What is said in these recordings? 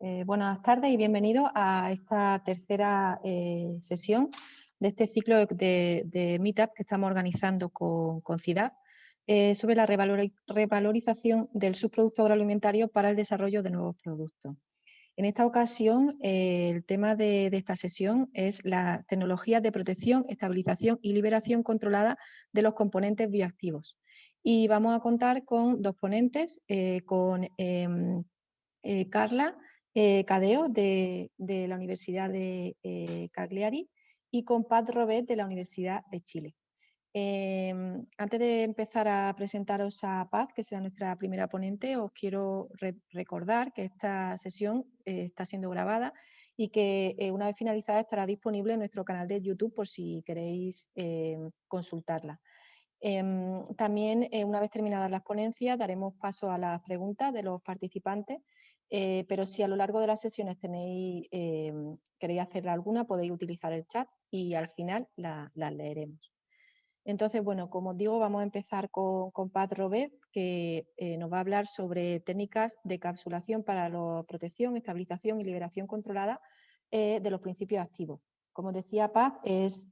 Eh, buenas tardes y bienvenidos a esta tercera eh, sesión de este ciclo de, Meetup que estamos organizando con, con CIDAD eh, sobre la revalorización del subproducto agroalimentario para el desarrollo de nuevos productos. En esta ocasión, el tema de, esta sesión es la tecnología de protección, estabilización y liberación controlada de los componentes bioactivos. Y vamos a contar con dos ponentes, con em, Carla eh, Cadeo de, la Universidad de eh, Cagliari y con Pat Robet de la Universidad de Chile. Em, antes de empezar a presentaros a Paz, que será nuestra primera ponente, os quiero recordar que esta sesión eh, está siendo grabada y que una vez finalizada estará disponible en nuestro canal de YouTube por si queréis em, consultarla. Em, también, una vez terminadas las ponencias, daremos paso a las preguntas de los participantes eh, pero si a lo largo de las sesiones tenéis, eh, queréis hacer alguna, podéis utilizar el chat y al final las la leeremos. Entonces, bueno, como os digo, vamos a empezar con, con Pat Robert, que eh, nos va a hablar sobre técnicas de capsulación para la protección, estabilización y liberación controlada de los principios activos. Como decía Paz, es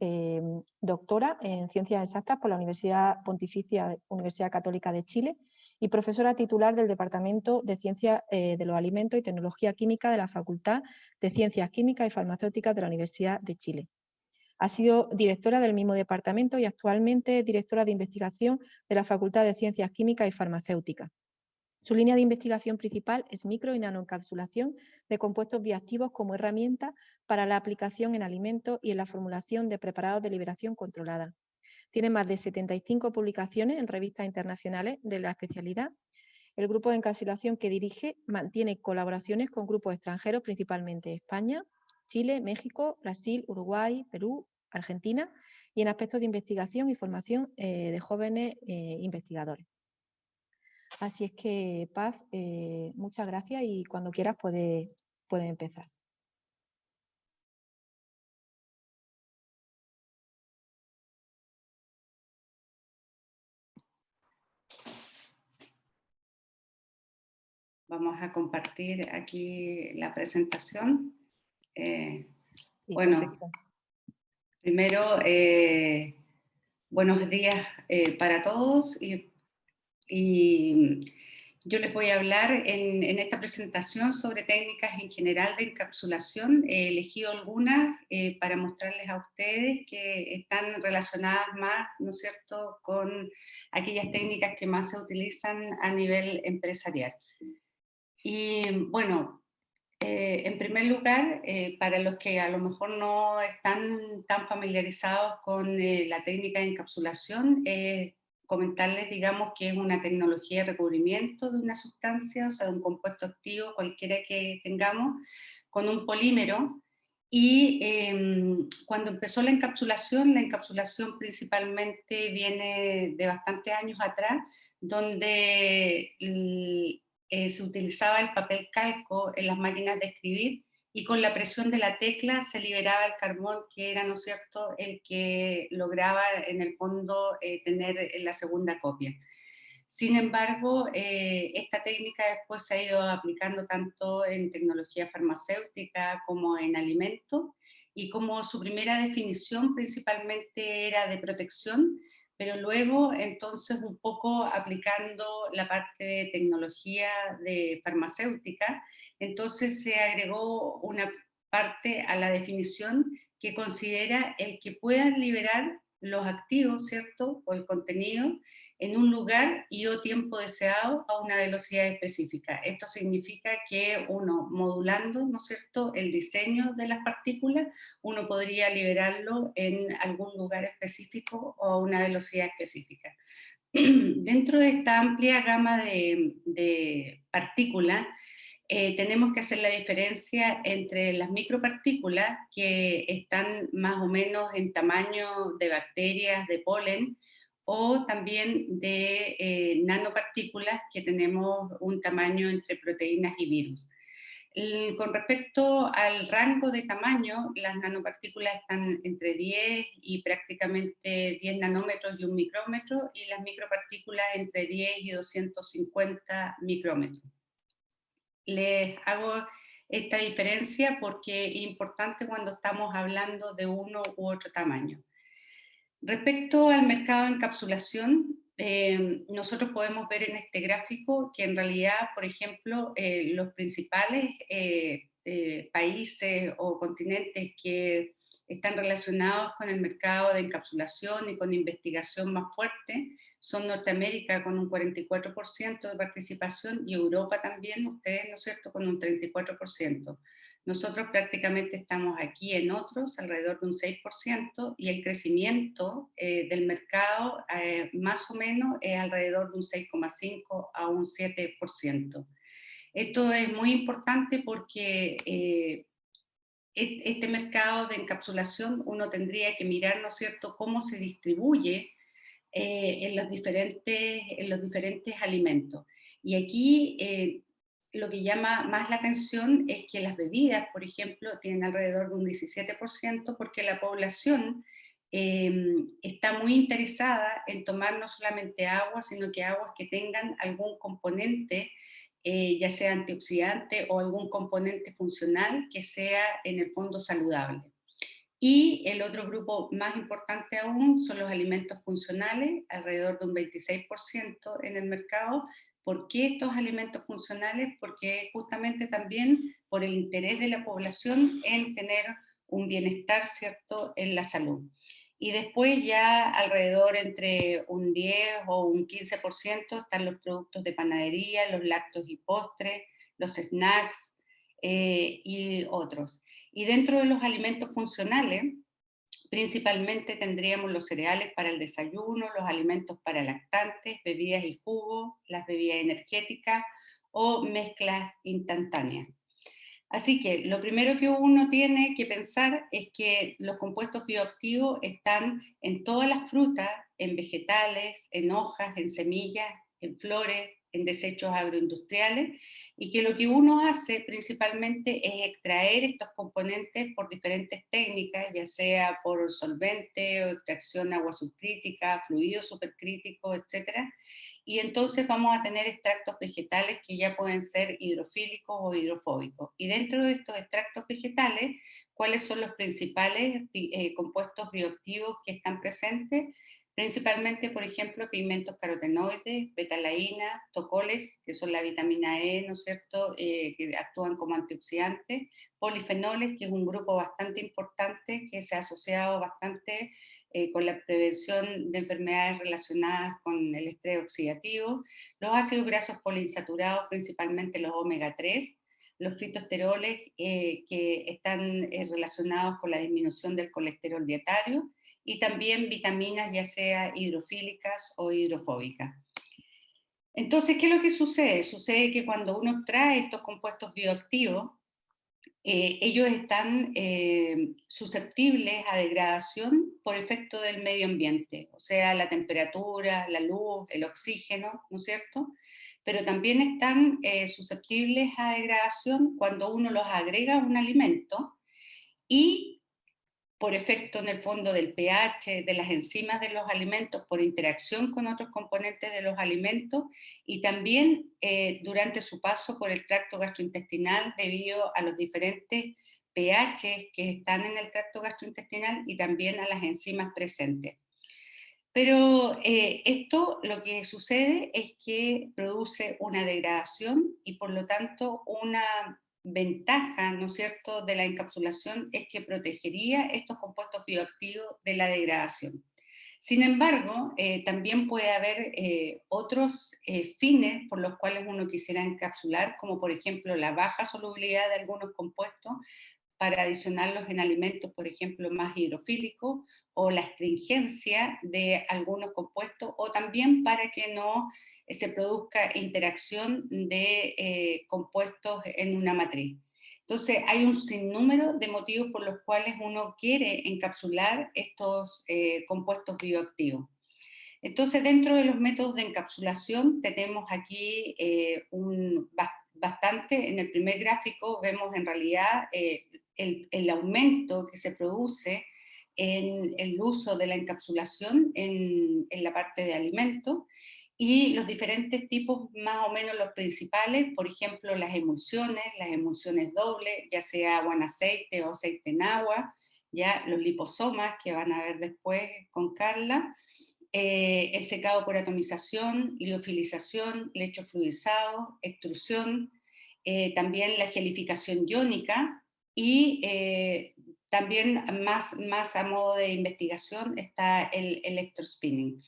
doctora en Ciencias Exactas por la Universidad Pontificia Universidad Católica de Chile y profesora titular del Departamento de Ciencias eh, de los Alimentos y Tecnología Química de la Facultad de Ciencias Químicas y Farmacéuticas de la Universidad de Chile. Ha sido directora del mismo departamento y actualmente directora de investigación de la Facultad de Ciencias Químicas y Farmacéuticas. Su línea de investigación principal es micro y nanoencapsulación de compuestos bioactivos como herramienta para la aplicación en alimentos y en la formulación de preparados de liberación controlada. Tiene más de 75 publicaciones en revistas internacionales de la especialidad. El grupo de encapsulación que dirige mantiene colaboraciones con grupos extranjeros, principalmente España, Chile, México, Brasil, Uruguay, Perú, Argentina, y en aspectos de investigación y formación eh, de jóvenes eh, investigadores. Así es que, Paz, eh, muchas gracias y cuando quieras puedes puede empezar. Vamos a compartir aquí la presentación. Eh, bueno, primero, eh, buenos días para todos y, yo les voy a hablar en, esta presentación sobre técnicas en general de encapsulación. He elegido algunas para mostrarles a ustedes que están relacionadas más, ¿no es cierto?, con aquellas técnicas que más se utilizan a nivel empresarial. Y bueno, eh, en primer lugar, eh, para los que a lo mejor no están tan familiarizados con eh, la técnica de encapsulación, comentarles, digamos, que es una tecnología de recubrimiento de una sustancia, o sea, de un compuesto activo, cualquiera que tengamos, con un polímero, y em, cuando empezó la encapsulación, la encapsulación principalmente viene de bastantes años atrás, donde eh, se utilizaba el papel calco en las máquinas de escribir y con la presión de la tecla se liberaba el carbón que era, ¿no es cierto?, el que lograba en el fondo eh, tener la segunda copia. Sin embargo, eh, esta técnica después se ha ido aplicando tanto en tecnología farmacéutica como en alimentos, y como su primera definición principalmente era de protección, pero luego entonces un poco aplicando la parte de tecnología de farmacéutica, entonces se agregó una parte a la definición que considera el que puedan liberar los activos, ¿cierto? O el contenido en un lugar y o tiempo deseado a una velocidad específica. Esto significa que uno, modulando, ¿no es cierto?, el diseño de las partículas, uno podría liberarlo en algún lugar específico o a una velocidad específica. Dentro de esta amplia gama de, partículas, eh, tenemos que hacer la diferencia entre las micropartículas, que están más o menos en tamaño de bacterias, de polen, o también de eh, nanopartículas que tenemos un tamaño entre proteínas y virus. con respecto al rango de tamaño, las nanopartículas están entre 10 y prácticamente 10 nanómetros y un micrómetro, y las micropartículas entre 10 y 250 micrómetros. Les hago esta diferencia porque es importante cuando estamos hablando de uno u otro tamaño. Respecto al mercado de encapsulación, eh, nosotros podemos ver en este gráfico que en realidad, por ejemplo, eh, los principales eh, países o continentes que están relacionados con el mercado de encapsulación y con investigación más fuerte son Norteamérica con un 44% de participación y Europa también, ustedes, ¿no es cierto?, con un 34%. Nosotros prácticamente estamos aquí en otros, alrededor de un 6%, y el crecimiento eh, del mercado eh, más o menos es alrededor de un 6,5 a un 7%. Esto es muy importante porque eh, este mercado de encapsulación uno tendría que mirar, ¿no es cierto?, cómo se distribuye en, los diferentes, en los diferentes alimentos. Y aquí lo que llama más la atención es que las bebidas, por ejemplo, tienen alrededor de un 17% porque la población em, está muy interesada en tomar no solamente agua, sino que aguas que tengan algún componente, eh, ya sea antioxidante o algún componente funcional que sea en el fondo saludable. Y el otro grupo más importante aún son los alimentos funcionales, alrededor de un 26% en el mercado, ¿Por qué estos alimentos funcionales? Porque justamente también por el interés de la población en tener un bienestar cierto en la salud. Y después ya alrededor entre un 10 o un 15% están los productos de panadería, los lácteos y postres, los snacks eh, y otros. Y dentro de los alimentos funcionales, Principalmente tendríamos los cereales para el desayuno, los alimentos para lactantes, bebidas y jugos, las bebidas energéticas o mezclas instantáneas. Así que lo primero que uno tiene que pensar es que los compuestos bioactivos están en todas las frutas, en vegetales, en hojas, en semillas, en flores, en desechos agroindustriales, y que lo que uno hace principalmente es extraer estos componentes por diferentes técnicas, ya sea por solvente o extracción agua subcrítica, fluido supercrítico, etc. Y entonces vamos a tener extractos vegetales que ya pueden ser hidrofílicos o hidrofóbicos. Y dentro de estos extractos vegetales, ¿cuáles son los principales eh, compuestos bioactivos que están presentes? principalmente, por ejemplo, pigmentos carotenoides, betalaína, tocoles, que son la vitamina E, ¿no es cierto?, eh, que actúan como antioxidantes, polifenoles, que es un grupo bastante importante que se ha asociado bastante eh, con la prevención de enfermedades relacionadas con el estrés oxidativo, los ácidos grasos poliinsaturados, principalmente los omega 3, los fitosteroles eh, que están relacionados con la disminución del colesterol dietario, y también vitaminas ya sea hidrofílicas o hidrofóbicas. Entonces, ¿qué es lo que sucede? Sucede que cuando uno trae estos compuestos bioactivos, eh, ellos están eh, susceptibles a degradación por efecto del medio ambiente, o sea, la temperatura, la luz, el oxígeno, ¿no es cierto? Pero también están eh, susceptibles a degradación cuando uno los agrega a un alimento y por efecto en el fondo del pH, de las enzimas de los alimentos, por interacción con otros componentes de los alimentos y también eh, durante su paso por el tracto gastrointestinal debido a los diferentes pH que están en el tracto gastrointestinal y también a las enzimas presentes. Pero eh, esto lo que sucede es que produce una degradación y por lo tanto una ventaja, ¿no es cierto?, de la encapsulación es que protegería estos compuestos bioactivos de la degradación. Sin embargo, eh, también puede haber eh, otros eh, fines por los cuales uno quisiera encapsular, como por ejemplo la baja solubilidad de algunos compuestos para adicionarlos en alimentos, por ejemplo, más hidrofílicos, o la astringencia de algunos compuestos, o también para que no se produzca interacción de eh, compuestos en una matriz. Entonces hay un sinnúmero de motivos por los cuales uno quiere encapsular estos eh, compuestos bioactivos. Entonces dentro de los métodos de encapsulación tenemos aquí eh, un, bastante, en el primer gráfico vemos en realidad el, el, aumento que se produce en el uso de la encapsulación en, en la parte de alimentos, y los diferentes tipos, más o menos los principales, por ejemplo, las emulsiones, las emulsiones dobles, ya sea agua en aceite o aceite en agua, ya los liposomas que van a ver después con Carla, eh, el secado por atomización, liofilización, lecho fluidizado, extrusión, eh, también la gelificación iónica y eh, también más, más a modo de investigación está el electrospinning.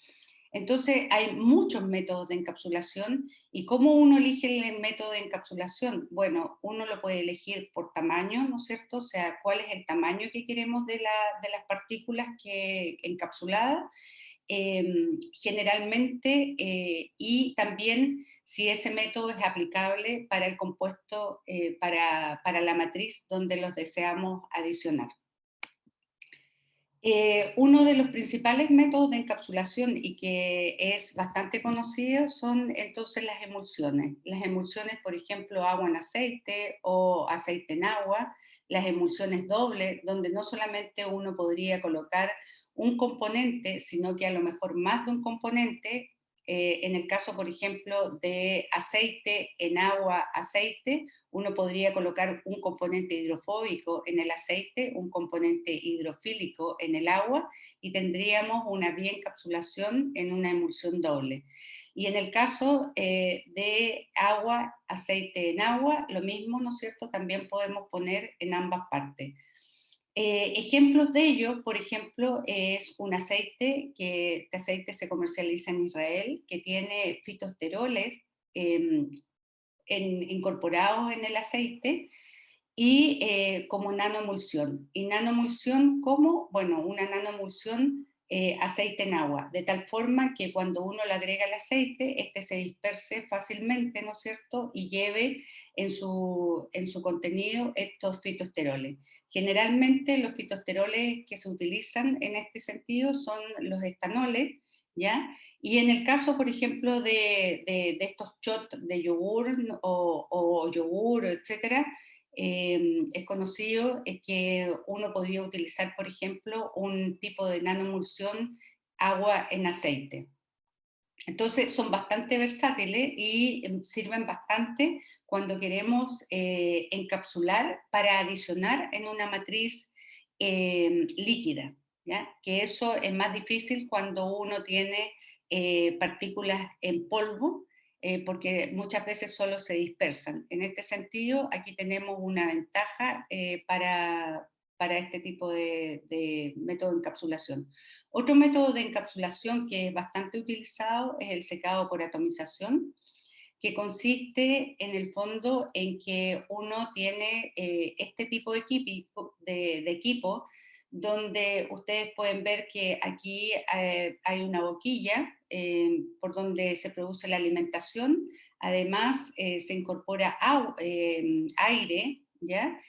Entonces hay muchos métodos de encapsulación y ¿cómo uno elige el método de encapsulación? Bueno, uno lo puede elegir por tamaño, ¿no es cierto? O sea, cuál es el tamaño que queremos de, las partículas que, encapsuladas, em, generalmente, eh, y también si ese método es aplicable para el compuesto, eh, para, para la matriz donde los deseamos adicionar. Eh, uno de los principales métodos de encapsulación y que es bastante conocido son entonces las emulsiones. Las emulsiones, por ejemplo, agua en aceite o aceite en agua, las emulsiones dobles, donde no solamente uno podría colocar un componente, sino que a lo mejor más de un componente eh, en el caso, por ejemplo, de aceite en agua, aceite, uno podría colocar un componente hidrofóbico en el aceite, un componente hidrofílico en el agua, y tendríamos una bien encapsulación en una emulsión doble. Y en el caso eh, de agua, aceite en agua, lo mismo, ¿no es cierto? También podemos poner en ambas partes. Eh, ejemplos de ello, por ejemplo, es un aceite, que este aceite se comercializa en Israel, que tiene fitosteroles em, incorporados en el aceite, y eh, como nanomulsión. ¿Y nanomulsión cómo? Bueno, una nanomulsión eh, aceite en agua, de tal forma que cuando uno le agrega el aceite, este se disperse fácilmente, ¿no es cierto?, y lleve en su, en su contenido estos fitosteroles. Generalmente los fitosteroles que se utilizan en este sentido son los estanoles, ¿ya? Y en el caso, por ejemplo, de, de, estos shots de yogur o, yogur, etcétera, Em, es conocido que uno podría utilizar, por ejemplo, un tipo de nanomulsión agua en aceite. Entonces son bastante versátiles y em, sirven bastante cuando queremos eh, encapsular para adicionar en una matriz em, líquida, ¿ya? que eso es más difícil cuando uno tiene eh, partículas en polvo, eh, porque muchas veces solo se dispersan. En este sentido, aquí tenemos una ventaja eh, para, para, este tipo de, de, método de encapsulación. Otro método de encapsulación que es bastante utilizado es el secado por atomización, que consiste en el fondo en que uno tiene eh, este tipo de equipo, de, de equipo donde ustedes pueden ver que aquí eh, hay una boquilla eh, por donde se produce la alimentación, además eh, se incorpora aire, ¿ya?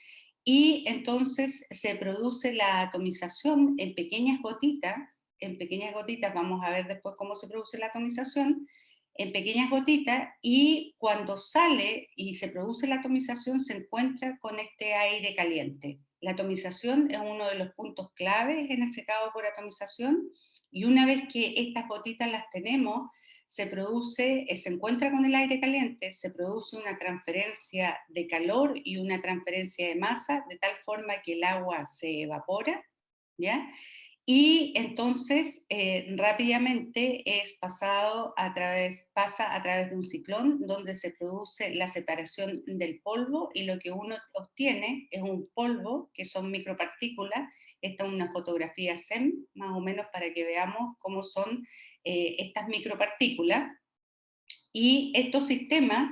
Y entonces se produce la atomización en pequeñas gotitas, en pequeñas gotitas, vamos a ver después cómo se produce la atomización, en pequeñas gotitas, y cuando sale y se produce la atomización se encuentra con este aire caliente. La atomización es uno de los puntos claves en el secado por atomización y una vez que estas gotitas las tenemos, se produce, eh, se encuentra con el aire caliente, se produce una transferencia de calor y una transferencia de masa, de tal forma que el agua se evapora, ¿ya? y entonces eh, rápidamente es pasado a través, pasa a través de un ciclón donde se produce la separación del polvo y lo que uno obtiene es un polvo que son micropartículas, esta es una fotografía SEM más o menos para que veamos cómo son eh, estas micropartículas. Y estos sistemas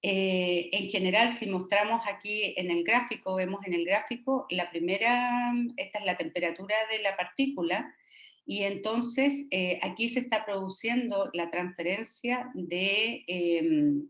eh, en general, si mostramos aquí en el gráfico, vemos en el gráfico, la primera, esta es la temperatura de la partícula, y entonces eh, aquí se está produciendo la transferencia de, em,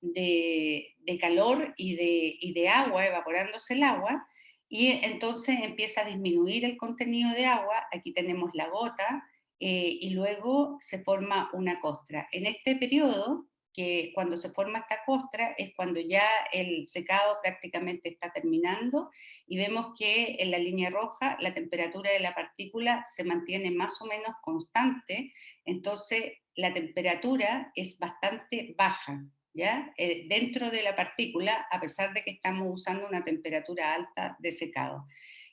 de, calor y de, y de agua, evaporándose el agua, y entonces empieza a disminuir el contenido de agua, aquí tenemos la gota, eh, y luego se forma una costra. En este periodo, que cuando se forma esta costra es cuando ya el secado prácticamente está terminando y vemos que en la línea roja la temperatura de la partícula se mantiene más o menos constante, entonces la temperatura es bastante baja, ¿ya? Eh, dentro de la partícula, a pesar de que estamos usando una temperatura alta de secado.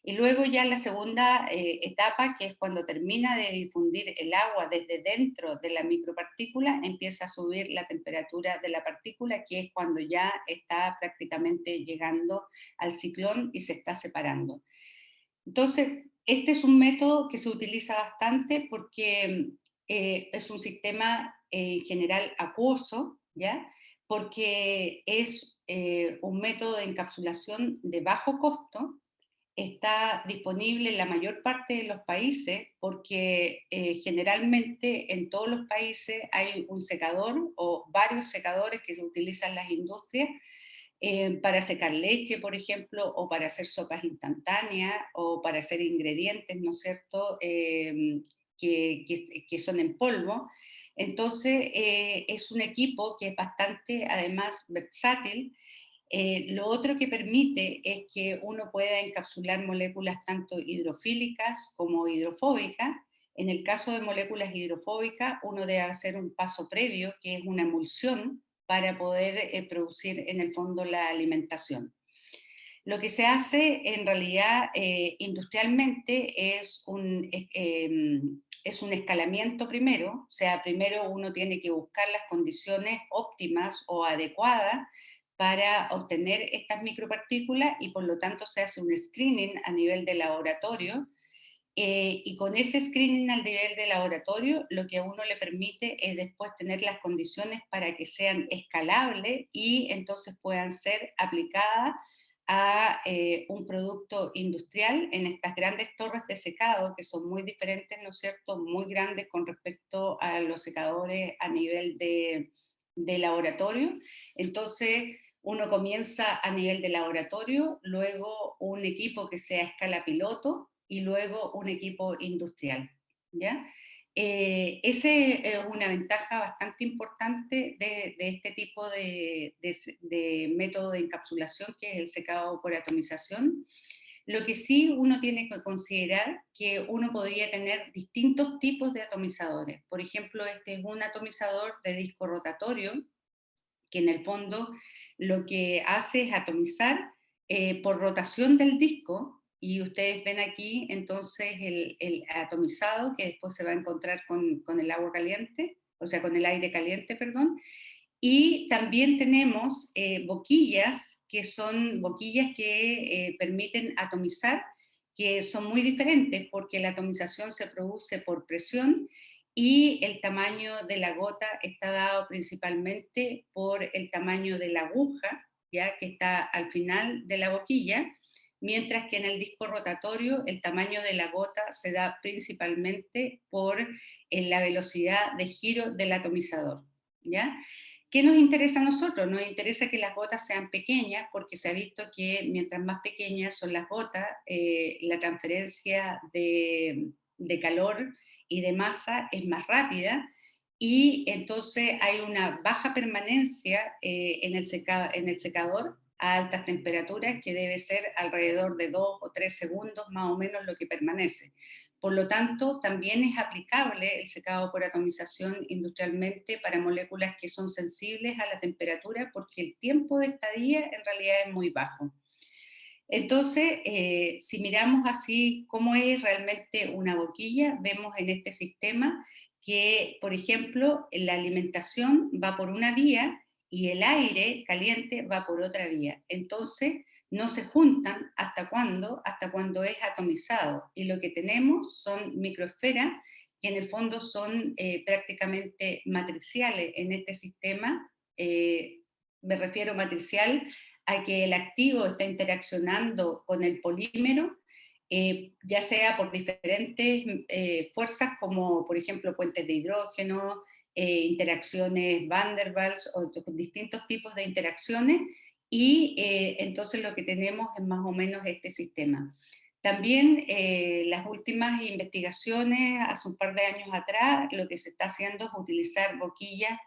Y luego ya la segunda eh, etapa, que es cuando termina de difundir el agua desde dentro de la micropartícula, empieza a subir la temperatura de la partícula, que es cuando ya está prácticamente llegando al ciclón y se está separando. Entonces, este es un método que se utiliza bastante porque eh, es un sistema en general acuoso, ¿ya? porque es eh, un método de encapsulación de bajo costo, está disponible en la mayor parte de los países porque eh, generalmente en todos los países hay un secador o varios secadores que se utilizan las industrias eh, para secar leche, por ejemplo, o para hacer sopas instantáneas o para hacer ingredientes, ¿no es cierto?, em, que, que, son en polvo. Entonces eh, es un equipo que es bastante, además, versátil eh, lo otro que permite es que uno pueda encapsular moléculas tanto hidrofílicas como hidrofóbicas. En el caso de moléculas hidrofóbicas, uno debe hacer un paso previo, que es una emulsión, para poder eh, producir en el fondo la alimentación. Lo que se hace en realidad eh, industrialmente es un, em, es un escalamiento primero, o sea, primero uno tiene que buscar las condiciones óptimas o adecuadas para obtener estas micropartículas y por lo tanto se hace un screening a nivel de laboratorio eh, y con ese screening al nivel de laboratorio lo que a uno le permite es después tener las condiciones para que sean escalables y entonces puedan ser aplicadas a eh, un producto industrial en estas grandes torres de secado que son muy diferentes, ¿no es cierto?, muy grandes con respecto a los secadores a nivel de, de laboratorio. Entonces, uno comienza a nivel de laboratorio, luego un equipo que sea a escala piloto y luego un equipo industrial. ¿ya? Eh, ese es una ventaja bastante importante de, este tipo de, de, método de encapsulación que es el secado por atomización. Lo que sí uno tiene que considerar que uno podría tener distintos tipos de atomizadores. Por ejemplo, este es un atomizador de disco rotatorio, que en el fondo lo que hace es atomizar eh, por rotación del disco, y ustedes ven aquí entonces el, atomizado que después se va a encontrar con, el agua caliente, o sea, con el aire caliente, perdón, y también tenemos eh, boquillas, que son boquillas que eh, permiten atomizar, que son muy diferentes porque la atomización se produce por presión y el tamaño de la gota está dado principalmente por el tamaño de la aguja, ya que está al final de la boquilla, mientras que en el disco rotatorio el tamaño de la gota se da principalmente por eh, la velocidad de giro del atomizador. ¿ya? ¿Qué nos interesa a nosotros? Nos interesa que las gotas sean pequeñas porque se ha visto que mientras más pequeñas son las gotas, eh, la transferencia de, de calor y de masa es más rápida y entonces hay una baja permanencia eh, en, el en el secador a altas temperaturas que debe ser alrededor de dos o tres segundos más o menos lo que permanece. Por lo tanto, también es aplicable el secado por atomización industrialmente para moléculas que son sensibles a la temperatura porque el tiempo de estadía en realidad es muy bajo. Entonces, eh, si miramos así cómo es realmente una boquilla, vemos en este sistema que, por ejemplo, la alimentación va por una vía y el aire caliente va por otra vía. Entonces, no se juntan hasta cuándo, hasta cuando es atomizado. Y lo que tenemos son microesferas que en el fondo son eh, prácticamente matriciales en este sistema. Eh, me refiero matricial a que el activo está interaccionando con el polímero, eh, ya sea por diferentes eh, fuerzas como por ejemplo puentes de hidrógeno, eh, interacciones Van der Waals o distintos tipos de interacciones y entonces lo que tenemos es más o menos este sistema. También las últimas investigaciones, hace un par de años atrás, lo que se está haciendo es utilizar boquillas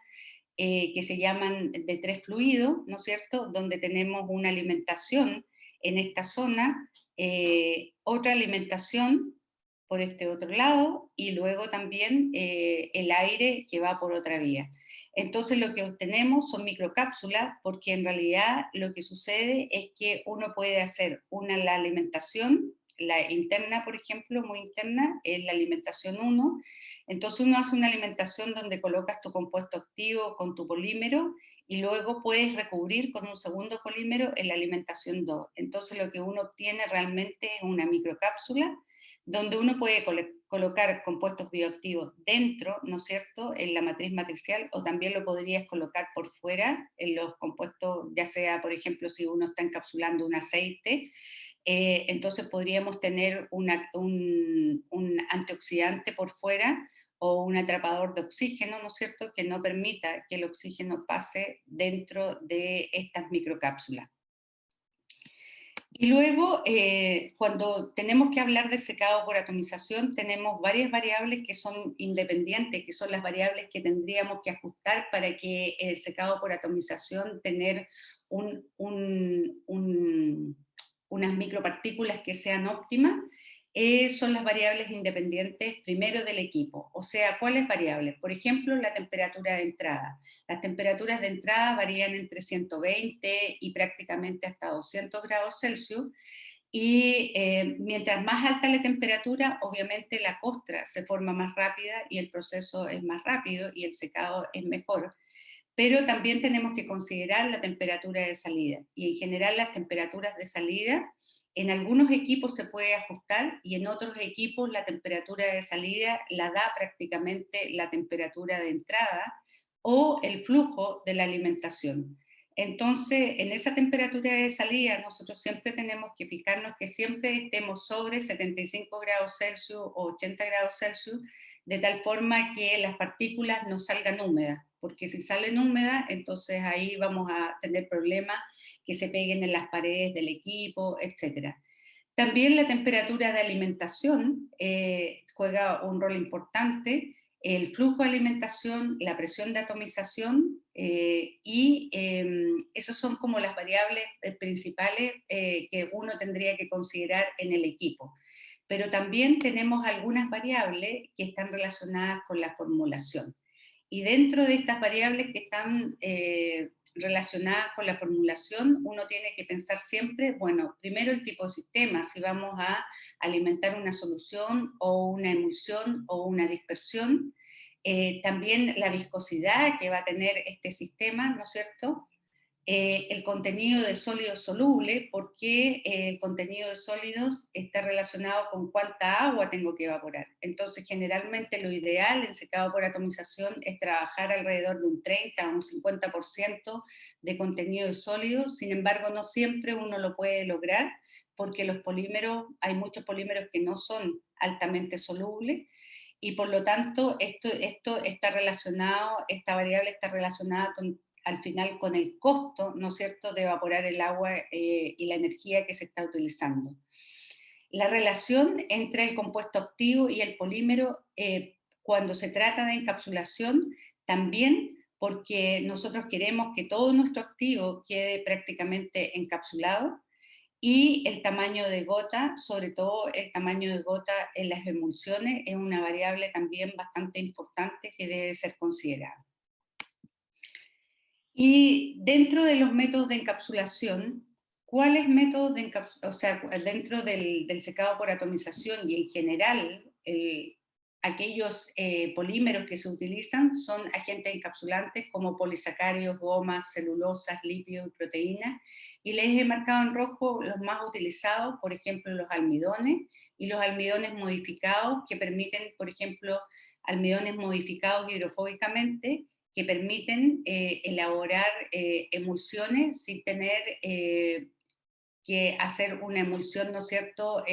eh, que se llaman de tres fluidos, ¿no es cierto?, donde tenemos una alimentación en esta zona, eh, otra alimentación por este otro lado, y luego también eh, el aire que va por otra vía. Entonces lo que obtenemos son microcápsulas, porque en realidad lo que sucede es que uno puede hacer una la alimentación, la interna, por ejemplo, muy interna, es la alimentación 1, entonces uno hace una alimentación donde colocas tu compuesto activo con tu polímero, y luego puedes recubrir con un segundo polímero en la alimentación 2. Entonces lo que uno obtiene realmente es una microcápsula, donde uno puede colocar compuestos bioactivos dentro, ¿no es cierto?, en la matriz matricial, o también lo podrías colocar por fuera en los compuestos, ya sea, por ejemplo, si uno está encapsulando un aceite, eh, entonces podríamos tener un, un antioxidante por fuera, o un atrapador de oxígeno, ¿no es cierto?, que no permita que el oxígeno pase dentro de estas microcápsulas. Y luego, eh, cuando tenemos que hablar de secado por atomización, tenemos varias variables que son independientes, que son las variables que tendríamos que ajustar para que el secado por atomización tener un, unas micropartículas que sean óptimas, eh, son las variables independientes primero del equipo. O sea, ¿cuáles variables? Por ejemplo, la temperatura de entrada. Las temperaturas de entrada varían entre 120 y prácticamente hasta 200 grados Celsius, y eh, mientras más alta la temperatura, obviamente la costra se forma más rápida y el proceso es más rápido y el secado es mejor. Pero también tenemos que considerar la temperatura de salida. Y en general las temperaturas de salida en algunos equipos se puede ajustar y en otros equipos la temperatura de salida la da prácticamente la temperatura de entrada o el flujo de la alimentación. Entonces, en esa temperatura de salida nosotros siempre tenemos que fijarnos que siempre estemos sobre 75 grados Celsius o 80 grados Celsius, de tal forma que las partículas no salgan húmedas porque si salen húmedas, entonces ahí vamos a tener problemas que se peguen en las paredes del equipo, etc. También la temperatura de alimentación eh, juega un rol importante, el flujo de alimentación, la presión de atomización, eh, y eh, esas son como las variables eh, principales que uno tendría que considerar en el equipo. Pero también tenemos algunas variables que están relacionadas con la formulación. Y dentro de estas variables que están eh, relacionadas con la formulación, uno tiene que pensar siempre, bueno, primero el tipo de sistema, si vamos a alimentar una solución o una emulsión o una dispersión, eh, también la viscosidad que va a tener este sistema, ¿no es cierto?, eh, el contenido de sólidos soluble, porque eh, el contenido de sólidos está relacionado con cuánta agua tengo que evaporar. Entonces, generalmente lo ideal en secado por atomización es trabajar alrededor de un 30 a un 50% de contenido de sólidos, sin embargo, no siempre uno lo puede lograr, porque los polímeros, hay muchos polímeros que no son altamente solubles, y por lo tanto esto, esto está relacionado, esta variable está relacionada con al final con el costo, ¿no es cierto?, de evaporar el agua eh, y la energía que se está utilizando. La relación entre el compuesto activo y el polímero, eh, cuando se trata de encapsulación, también porque nosotros queremos que todo nuestro activo quede prácticamente encapsulado, y el tamaño de gota, sobre todo el tamaño de gota en las emulsiones, es una variable también bastante importante que debe ser considerada. Y dentro de los métodos de encapsulación, ¿cuáles métodos de encapsulación, o sea, dentro del, secado por atomización y en general, aquellos eh, polímeros que se utilizan son agentes encapsulantes como polisacáridos, gomas, celulosas, lípidos y proteínas, y les he marcado en rojo los más utilizados, por ejemplo, los almidones, y los almidones modificados que permiten, por ejemplo, almidones modificados hidrofóbicamente, que permiten eh, elaborar eh, emulsiones sin tener eh, que hacer una emulsión, ¿no es cierto?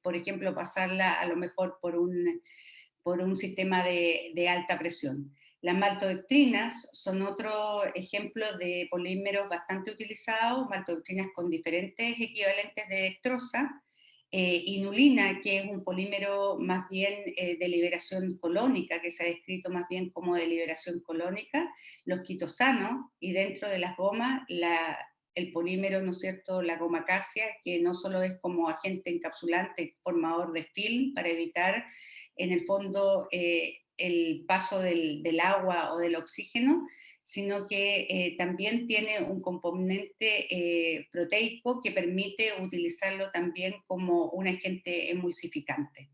por ejemplo, pasarla a lo mejor por un, por un sistema de, alta presión. Las maltodextrinas son otro ejemplo de polímeros bastante utilizados, maltodextrinas con diferentes equivalentes de dextrosa, eh, inulina, que es un polímero más bien eh, de liberación colónica, que se ha descrito más bien como de liberación colónica, los quitosanos, y dentro de las gomas, la, el polímero, ¿no es cierto?, la goma casia, que no solo es como agente encapsulante, formador de film, para evitar en el fondo eh, el paso del, agua o del oxígeno, sino que eh, también tiene un componente eh, proteico que permite utilizarlo también como un agente emulsificante.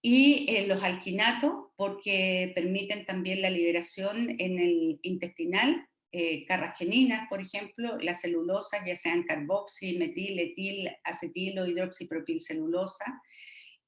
Y los alquinatos, porque permiten también la liberación en el intestinal eh, carrageninas, por ejemplo, las celulosas, ya sean carboxi, metil, etil, acetilo, hidroxipropilcelulosa,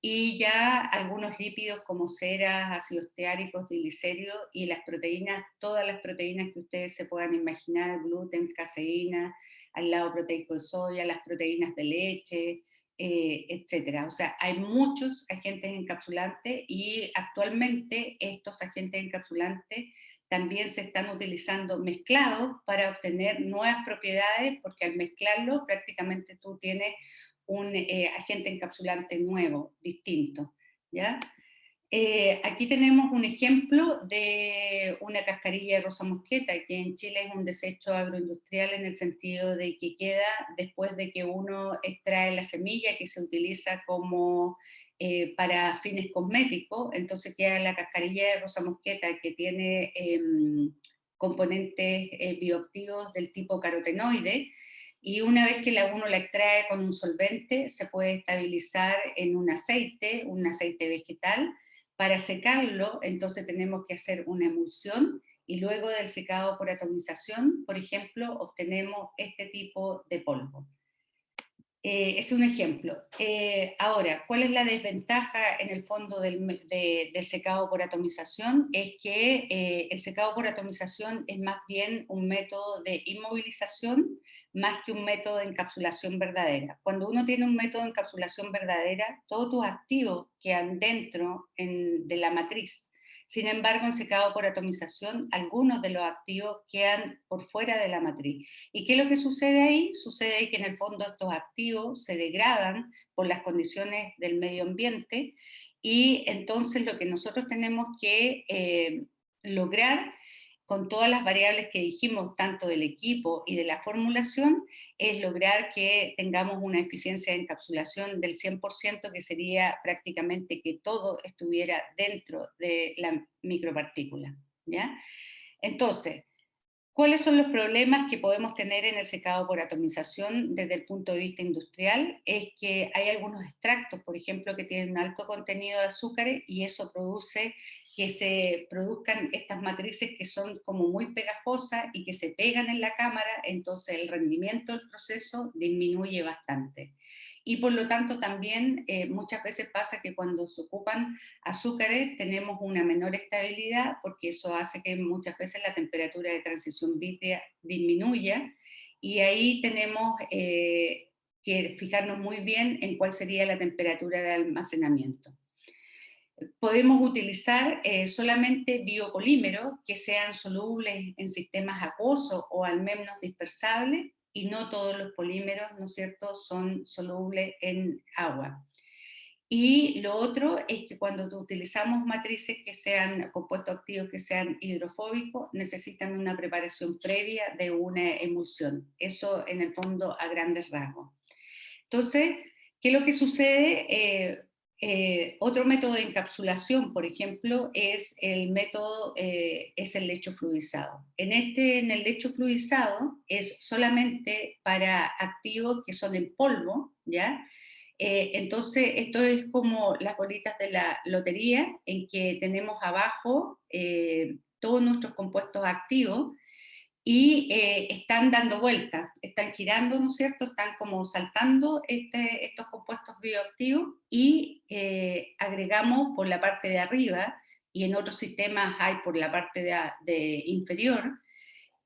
y ya algunos lípidos como ceras, ácidos teáricos, triglicéridos y las proteínas, todas las proteínas que ustedes se puedan imaginar, gluten, caseína, al lado proteico de soya, las proteínas de leche, eh, etcétera. O sea, hay muchos agentes encapsulantes y actualmente estos agentes encapsulantes también se están utilizando mezclados para obtener nuevas propiedades, porque al mezclarlo prácticamente tú tienes un eh, agente encapsulante nuevo, distinto. ¿ya? Eh, aquí tenemos un ejemplo de una cascarilla de rosa mosqueta, que en Chile es un desecho agroindustrial en el sentido de que queda después de que uno extrae la semilla que se utiliza como eh, para fines cosméticos, entonces queda la cascarilla de rosa mosqueta que tiene em, componentes bioactivos del tipo carotenoide, y una vez que la uno la extrae con un solvente, se puede estabilizar en un aceite, un aceite vegetal, para secarlo, entonces tenemos que hacer una emulsión, y luego del secado por atomización, por ejemplo, obtenemos este tipo de polvo. Eh, es un ejemplo. Eh, ahora, ¿cuál es la desventaja en el fondo del, secado por atomización? Es que eh, el secado por atomización es más bien un método de inmovilización más que un método de encapsulación verdadera. Cuando uno tiene un método de encapsulación verdadera, todos tus activos quedan dentro de la matriz sin embargo, en secado por atomización, algunos de los activos quedan por fuera de la matriz. ¿Y qué es lo que sucede ahí? Sucede ahí que en el fondo estos activos se degradan por las condiciones del medio ambiente y entonces lo que nosotros tenemos que eh, lograr con todas las variables que dijimos, tanto del equipo y de la formulación, es lograr que tengamos una eficiencia de encapsulación del 100%, que sería prácticamente que todo estuviera dentro de la micropartícula. ¿ya? Entonces, ¿cuáles son los problemas que podemos tener en el secado por atomización desde el punto de vista industrial? Es que hay algunos extractos, por ejemplo, que tienen un alto contenido de azúcares y eso produce que se produzcan estas matrices que son como muy pegajosas y que se pegan en la cámara, entonces el rendimiento del proceso disminuye bastante. Y por lo tanto también eh, muchas veces pasa que cuando se ocupan azúcares tenemos una menor estabilidad porque eso hace que muchas veces la temperatura de transición vítrea disminuya y ahí tenemos eh, que fijarnos muy bien en cuál sería la temperatura de almacenamiento podemos utilizar eh, solamente biopolímeros que sean solubles en sistemas acuosos o al menos dispersables, y no todos los polímeros, ¿no es cierto?, son solubles en agua. Y lo otro es que cuando utilizamos matrices que sean compuestos activos que sean hidrofóbicos, necesitan una preparación previa de una emulsión. Eso en el fondo a grandes rasgos. Entonces, ¿qué es lo que sucede? Eh, eh, otro método de encapsulación, por ejemplo, es el método, eh, es el lecho fluidizado. En, este, en el lecho fluidizado es solamente para activos que son en polvo, ¿ya? Eh, entonces, esto es como las bolitas de la lotería, en que tenemos abajo todos nuestros compuestos activos, y eh, están dando vueltas, están girando, ¿no es cierto? Están como saltando este, estos compuestos bioactivos y eh, agregamos por la parte de arriba, y en otros sistemas hay por la parte de, inferior,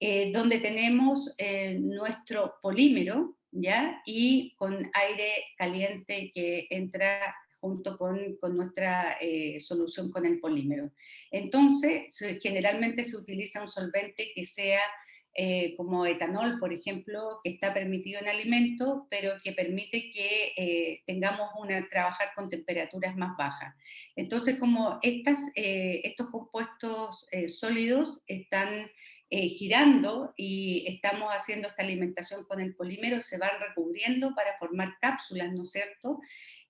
eh, donde tenemos nuestro polímero, ¿ya? Y con aire caliente que entra junto con, con nuestra solución con el polímero. Entonces, generalmente se utiliza un solvente que sea eh, como etanol, por ejemplo, que está permitido en alimentos, pero que permite que eh, tengamos una, trabajar con temperaturas más bajas. Entonces, como eh, estos compuestos sólidos están girando y estamos haciendo esta alimentación con el polímero, se van recubriendo para formar cápsulas, ¿no es cierto?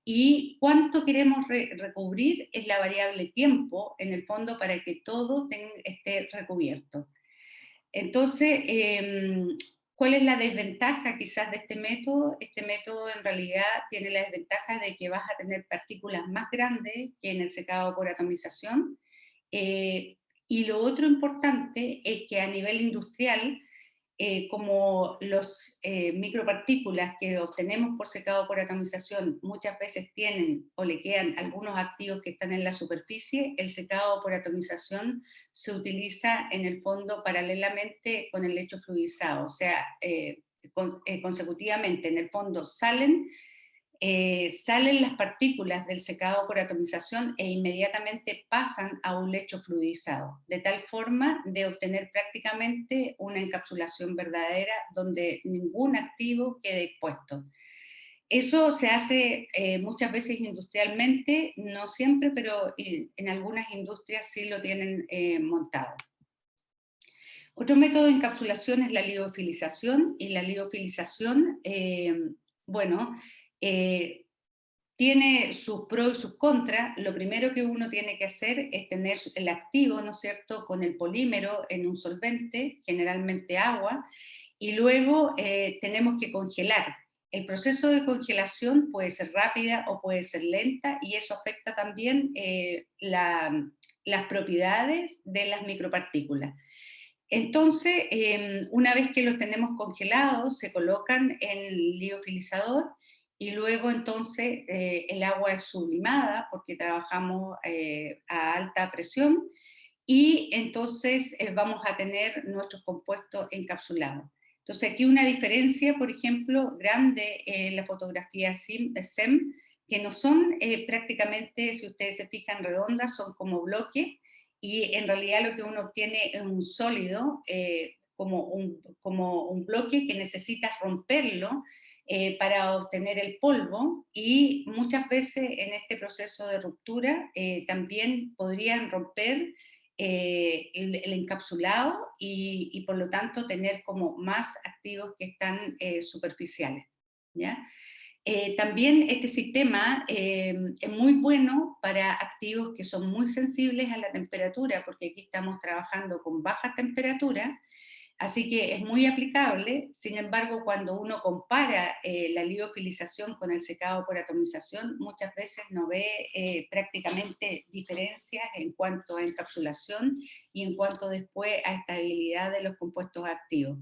Y cuánto queremos recubrir es la variable tiempo, en el fondo, para que todo esté recubierto. Entonces, em, ¿cuál es la desventaja quizás de este método? Este método en realidad tiene la desventaja de que vas a tener partículas más grandes que en el secado por atomización, eh, y lo otro importante es que a nivel industrial, eh, como los eh, micropartículas que obtenemos por secado por atomización muchas veces tienen o le quedan algunos activos que están en la superficie, el secado por atomización se utiliza en el fondo paralelamente con el lecho fluidizado, o sea, eh, consecutivamente en el fondo salen eh, salen las partículas del secado por atomización e inmediatamente pasan a un lecho fluidizado, de tal forma de obtener prácticamente una encapsulación verdadera donde ningún activo quede expuesto. Eso se hace eh, muchas veces industrialmente, no siempre, pero en algunas industrias sí lo tienen eh, montado. Otro método de encapsulación es la liofilización, y la liofilización, bueno, eh, tiene sus pros y sus contras. Lo primero que uno tiene que hacer es tener el activo, ¿no es cierto?, con el polímero en un solvente, generalmente agua, y luego eh, tenemos que congelar. El proceso de congelación puede ser rápida o puede ser lenta, y eso afecta también eh, las propiedades de las micropartículas. Entonces, em, una vez que los tenemos congelados, se colocan en el liofilizador, y luego entonces eh, el agua es sublimada porque trabajamos eh, a alta presión y entonces eh, vamos a tener nuestros compuestos encapsulados. Entonces aquí una diferencia, por ejemplo, grande en la fotografía SEM, que no son prácticamente, si ustedes se fijan, redondas, son como bloques, y en realidad lo que uno obtiene es un sólido, como, un, como un bloque que necesita romperlo, eh, para obtener el polvo y muchas veces en este proceso de ruptura eh, también podrían romper eh, el, encapsulado y, por lo tanto tener como más activos que están superficiales. ¿ya? también este sistema es muy bueno para activos que son muy sensibles a la temperatura, porque aquí estamos trabajando con baja temperatura, Así que es muy aplicable, sin embargo, cuando uno compara eh, la liofilización con el secado por atomización, muchas veces no ve eh, prácticamente diferencias en cuanto a encapsulación y en cuanto después a estabilidad de los compuestos activos.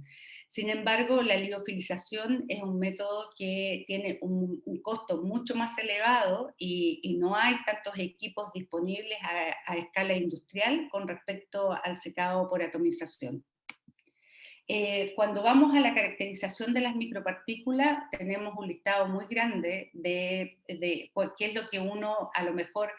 Sin embargo, la liofilización es un método que tiene un, costo mucho más elevado y, no hay tantos equipos disponibles a escala industrial con respecto al secado por atomización. Eh, cuando vamos a la caracterización de las micropartículas, tenemos un listado muy grande de, qué es lo que uno a lo mejor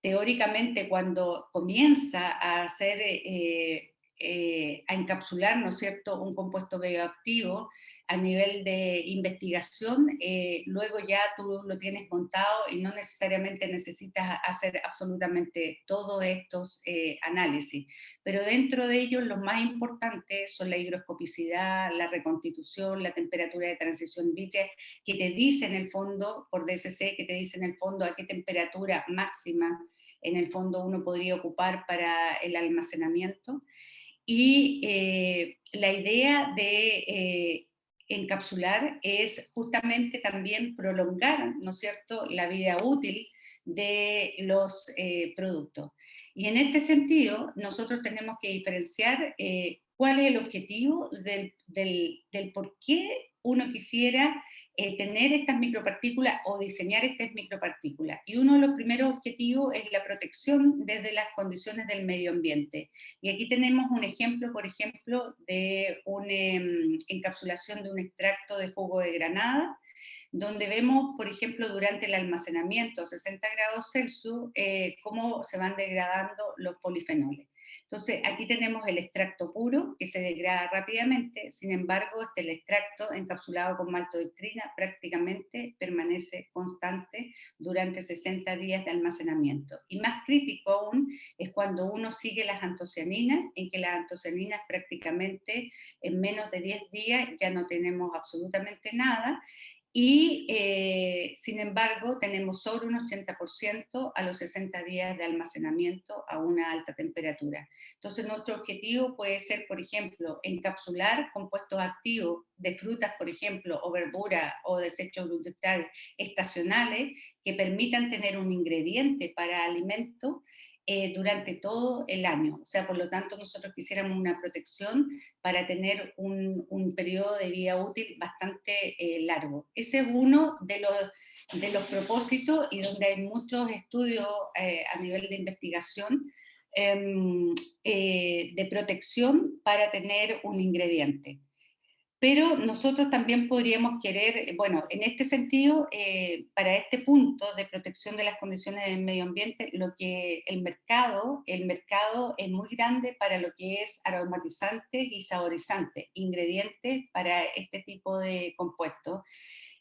teóricamente cuando comienza a hacer, eh, eh, a encapsular, ¿no es cierto?, un compuesto bioactivo, a nivel de investigación, eh, luego ya tú lo tienes montado y no necesariamente necesitas hacer absolutamente todos estos eh, análisis. Pero dentro de ellos los más importantes son la higroscopicidad, la reconstitución, la temperatura de transición vítrea, que te dice en el fondo, por DSC, que te dice en el fondo a qué temperatura máxima en el fondo uno podría ocupar para el almacenamiento. Y eh, la idea de encapsular es justamente también prolongar, ¿no es cierto?, la vida útil de los eh, productos. Y en este sentido, nosotros tenemos que diferenciar eh, cuál es el objetivo del, del, del por qué uno quisiera eh, tener estas micropartículas o diseñar estas micropartículas. Y uno de los primeros objetivos es la protección desde las condiciones del medio ambiente. Y aquí tenemos un ejemplo, por ejemplo, de una em, encapsulación de un extracto de jugo de granada, donde vemos, por ejemplo, durante el almacenamiento a 60 grados Celsius, eh, cómo se van degradando los polifenoles. Entonces, aquí tenemos el extracto puro, que se degrada rápidamente, sin embargo, este, el extracto encapsulado con maltodextrina prácticamente permanece constante durante 60 días de almacenamiento. Y más crítico aún es cuando uno sigue las antocianinas, en que las antocianinas prácticamente en menos de 10 días ya no tenemos absolutamente nada, y eh, sin embargo tenemos sobre un 80% a los 60 días de almacenamiento a una alta temperatura. Entonces nuestro objetivo puede ser, por ejemplo, encapsular compuestos activos de frutas, por ejemplo, o verduras o desechos vegetales estacionales que permitan tener un ingrediente para alimento eh, durante todo el año. O sea, por lo tanto, nosotros quisiéramos una protección para tener un, un periodo de vida útil bastante eh, largo. Ese es uno de los, de los propósitos y donde hay muchos estudios eh, a nivel de investigación em, de protección para tener un ingrediente pero nosotros también podríamos querer, bueno, en este sentido, eh, para este punto de protección de las condiciones del medio ambiente, lo que el mercado, el mercado es muy grande para lo que es aromatizantes y saborizantes, ingredientes para este tipo de compuestos.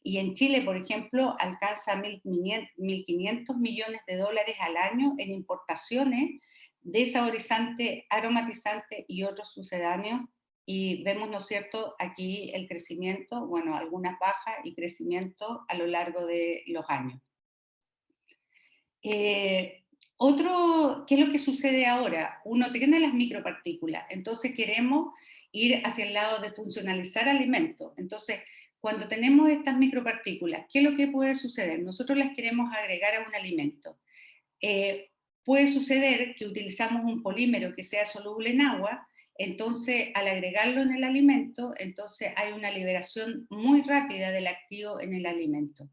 Y en Chile, por ejemplo, alcanza 1.500 millones de dólares al año en importaciones de saborizantes, aromatizantes y otros sucedáneos y vemos, ¿no cierto?, aquí el crecimiento, bueno, algunas bajas y crecimiento a lo largo de los años. Eh, otro, ¿qué es lo que sucede ahora? Uno tiene las micropartículas, entonces queremos ir hacia el lado de funcionalizar alimentos. Entonces, cuando tenemos estas micropartículas, ¿qué es lo que puede suceder? Nosotros las queremos agregar a un alimento. Eh, puede suceder que utilizamos un polímero que sea soluble en agua, entonces, al agregarlo en el alimento, entonces hay una liberación muy rápida del activo en el alimento.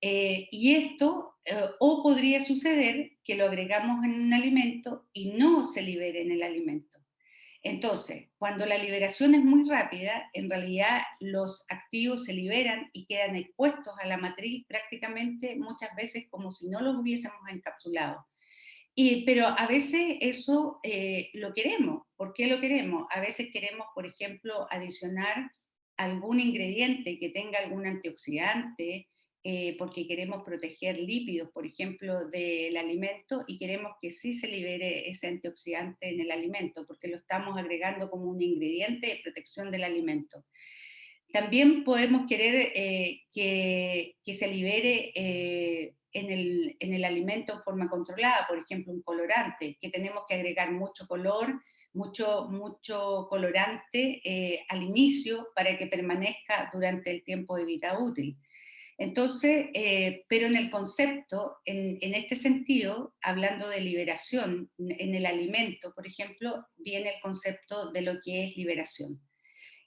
Eh, y esto, eh, o podría suceder que lo agregamos en un alimento y no se libere en el alimento. Entonces, cuando la liberación es muy rápida, en realidad los activos se liberan y quedan expuestos a la matriz prácticamente muchas veces como si no los hubiésemos encapsulado pero a veces eso eh, lo queremos. ¿Por qué lo queremos? A veces queremos, por ejemplo, adicionar algún ingrediente que tenga algún antioxidante, eh, porque queremos proteger lípidos, por ejemplo, del alimento, y queremos que sí se libere ese antioxidante en el alimento, porque lo estamos agregando como un ingrediente de protección del alimento. También podemos querer eh, que, que, se libere en el, en el alimento en forma controlada, por ejemplo un colorante, que tenemos que agregar mucho color, mucho, mucho colorante eh, al inicio para que permanezca durante el tiempo de vida útil. Entonces, eh, pero en el concepto, en, en, este sentido, hablando de liberación en el alimento, por ejemplo, viene el concepto de lo que es liberación.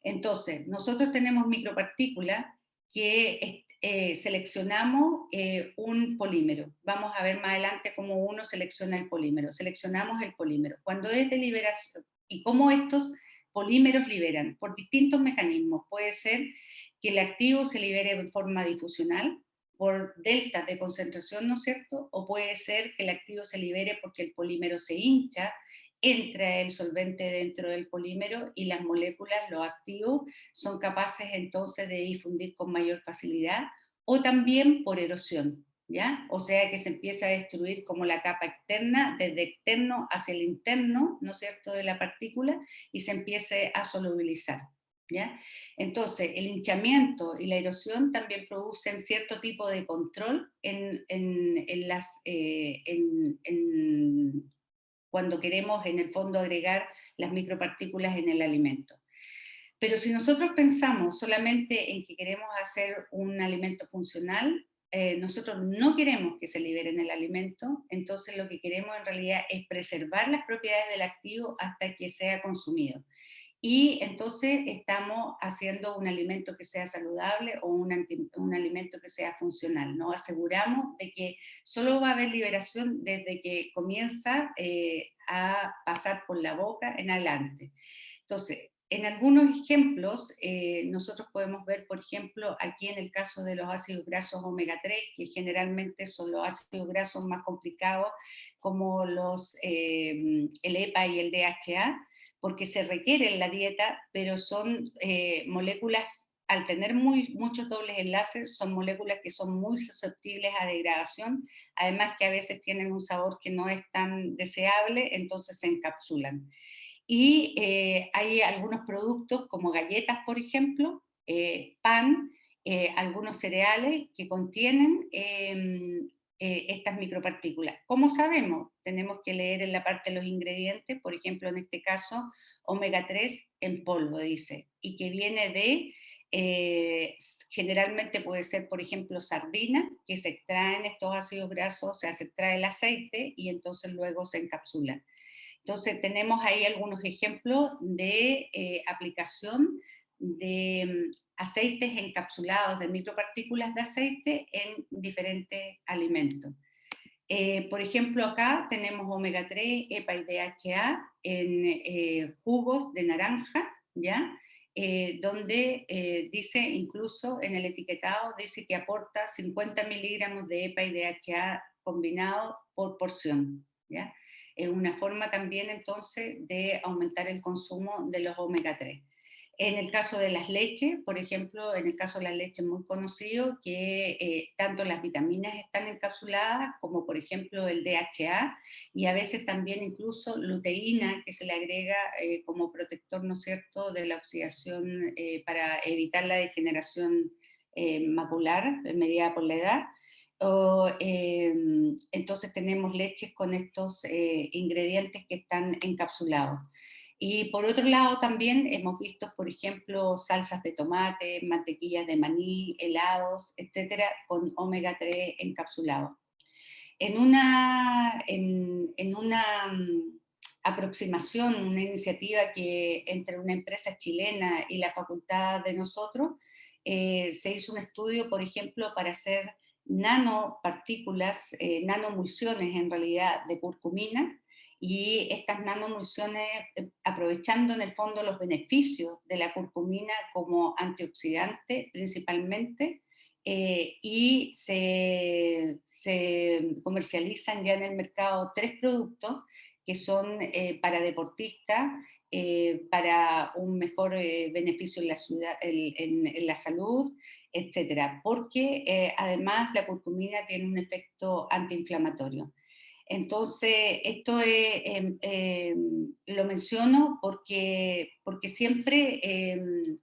Entonces, nosotros tenemos micropartículas que eh, seleccionamos eh, un polímero. Vamos a ver más adelante cómo uno selecciona el polímero. Seleccionamos el polímero. Cuando es de liberación, y cómo estos polímeros liberan, por distintos mecanismos. Puede ser que el activo se libere en forma difusional, por deltas de concentración, ¿no es cierto? O puede ser que el activo se libere porque el polímero se hincha, entra el solvente dentro del polímero y las moléculas, los activos, son capaces entonces de difundir con mayor facilidad, o también por erosión, ¿ya? O sea que se empieza a destruir como la capa externa, desde externo hacia el interno, ¿no es cierto?, de la partícula, y se empiece a solubilizar. ¿Ya? Entonces, el hinchamiento y la erosión también producen cierto tipo de control en, en, las, eh, en, cuando queremos en el fondo agregar las micropartículas en el alimento. Pero si nosotros pensamos solamente en que queremos hacer un alimento funcional, eh, nosotros no queremos que se liberen el alimento, entonces lo que queremos en realidad es preservar las propiedades del activo hasta que sea consumido y entonces estamos haciendo un alimento que sea saludable o un, alimento que sea funcional. Nos aseguramos de que solo va a haber liberación desde que comienza eh, a pasar por la boca en adelante. Entonces, en algunos ejemplos, eh, nosotros podemos ver, por ejemplo, aquí en el caso de los ácidos grasos omega 3, que generalmente son los ácidos grasos más complicados, como los, eh, el EPA y el DHA, porque se requiere en la dieta, pero son eh, moléculas, al tener muy, muchos dobles enlaces, son moléculas que son muy susceptibles a degradación, además que a veces tienen un sabor que no es tan deseable, entonces se encapsulan. Y eh, hay algunos productos como galletas, por ejemplo, eh, pan, algunos cereales que contienen em, estas micropartículas. ¿Cómo sabemos? Tenemos que leer en la parte de los ingredientes, por ejemplo, en este caso, omega 3 en polvo, dice, y que viene de, generalmente puede ser, por ejemplo, sardina, que se extraen estos ácidos grasos, o sea, se extrae el aceite y entonces luego se encapsulan. Entonces tenemos ahí algunos ejemplos de eh, aplicación de mm, aceites encapsulados de micropartículas de aceite en diferentes alimentos. Eh, por ejemplo, acá tenemos omega 3, EPA y DHA en eh, jugos de naranja, ¿ya? donde dice, incluso en el etiquetado, dice que aporta 50 miligramos de EPA y DHA combinado por porción. ¿ya? es una forma también entonces de aumentar el consumo de los omega 3. En el caso de las leches, por ejemplo, en el caso de las leches muy conocido, que eh, tanto las vitaminas están encapsuladas, como por ejemplo el DHA, y a veces también incluso luteína, que se le agrega eh, como protector, ¿no es cierto?, de la oxidación eh, para evitar la degeneración macular mediada por la edad, em, entonces tenemos leches con estos eh, ingredientes que están encapsulados. Y por otro lado también hemos visto, por ejemplo, salsas de tomate, mantequillas de maní, helados, etcétera, con omega 3 encapsulado. En una, en, en una mm, aproximación, una iniciativa que entre una empresa chilena y la facultad de nosotros, eh, se hizo un estudio, por ejemplo, para hacer nanopartículas, eh, nanomulsiones en realidad de curcumina, y estas nanomulsiones, eh, aprovechando en el fondo los beneficios de la curcumina como antioxidante principalmente, eh, y se, comercializan ya en el mercado tres productos que son para deportistas, para un mejor beneficio en la, en la salud, etcétera, porque eh, además la curcumina tiene un efecto antiinflamatorio. Entonces, esto em, em, lo menciono porque, porque siempre em,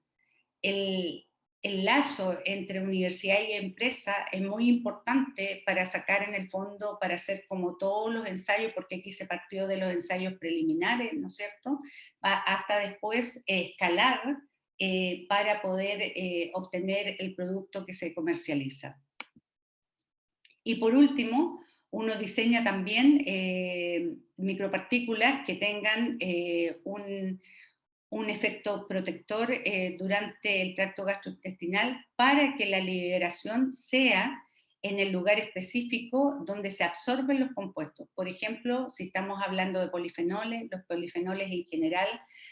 el, el, lazo entre universidad y empresa es muy importante para sacar en el fondo, para hacer como todos los ensayos, porque aquí se partió de los ensayos preliminares, ¿no es cierto?, hasta después escalar eh, para poder eh, obtener el producto que se comercializa. Y por último, uno diseña también eh, micropartículas que tengan un, un, efecto protector durante el tracto gastrointestinal para que la liberación sea en el lugar específico donde se absorben los compuestos. Por ejemplo, si estamos hablando de polifenoles, los polifenoles en general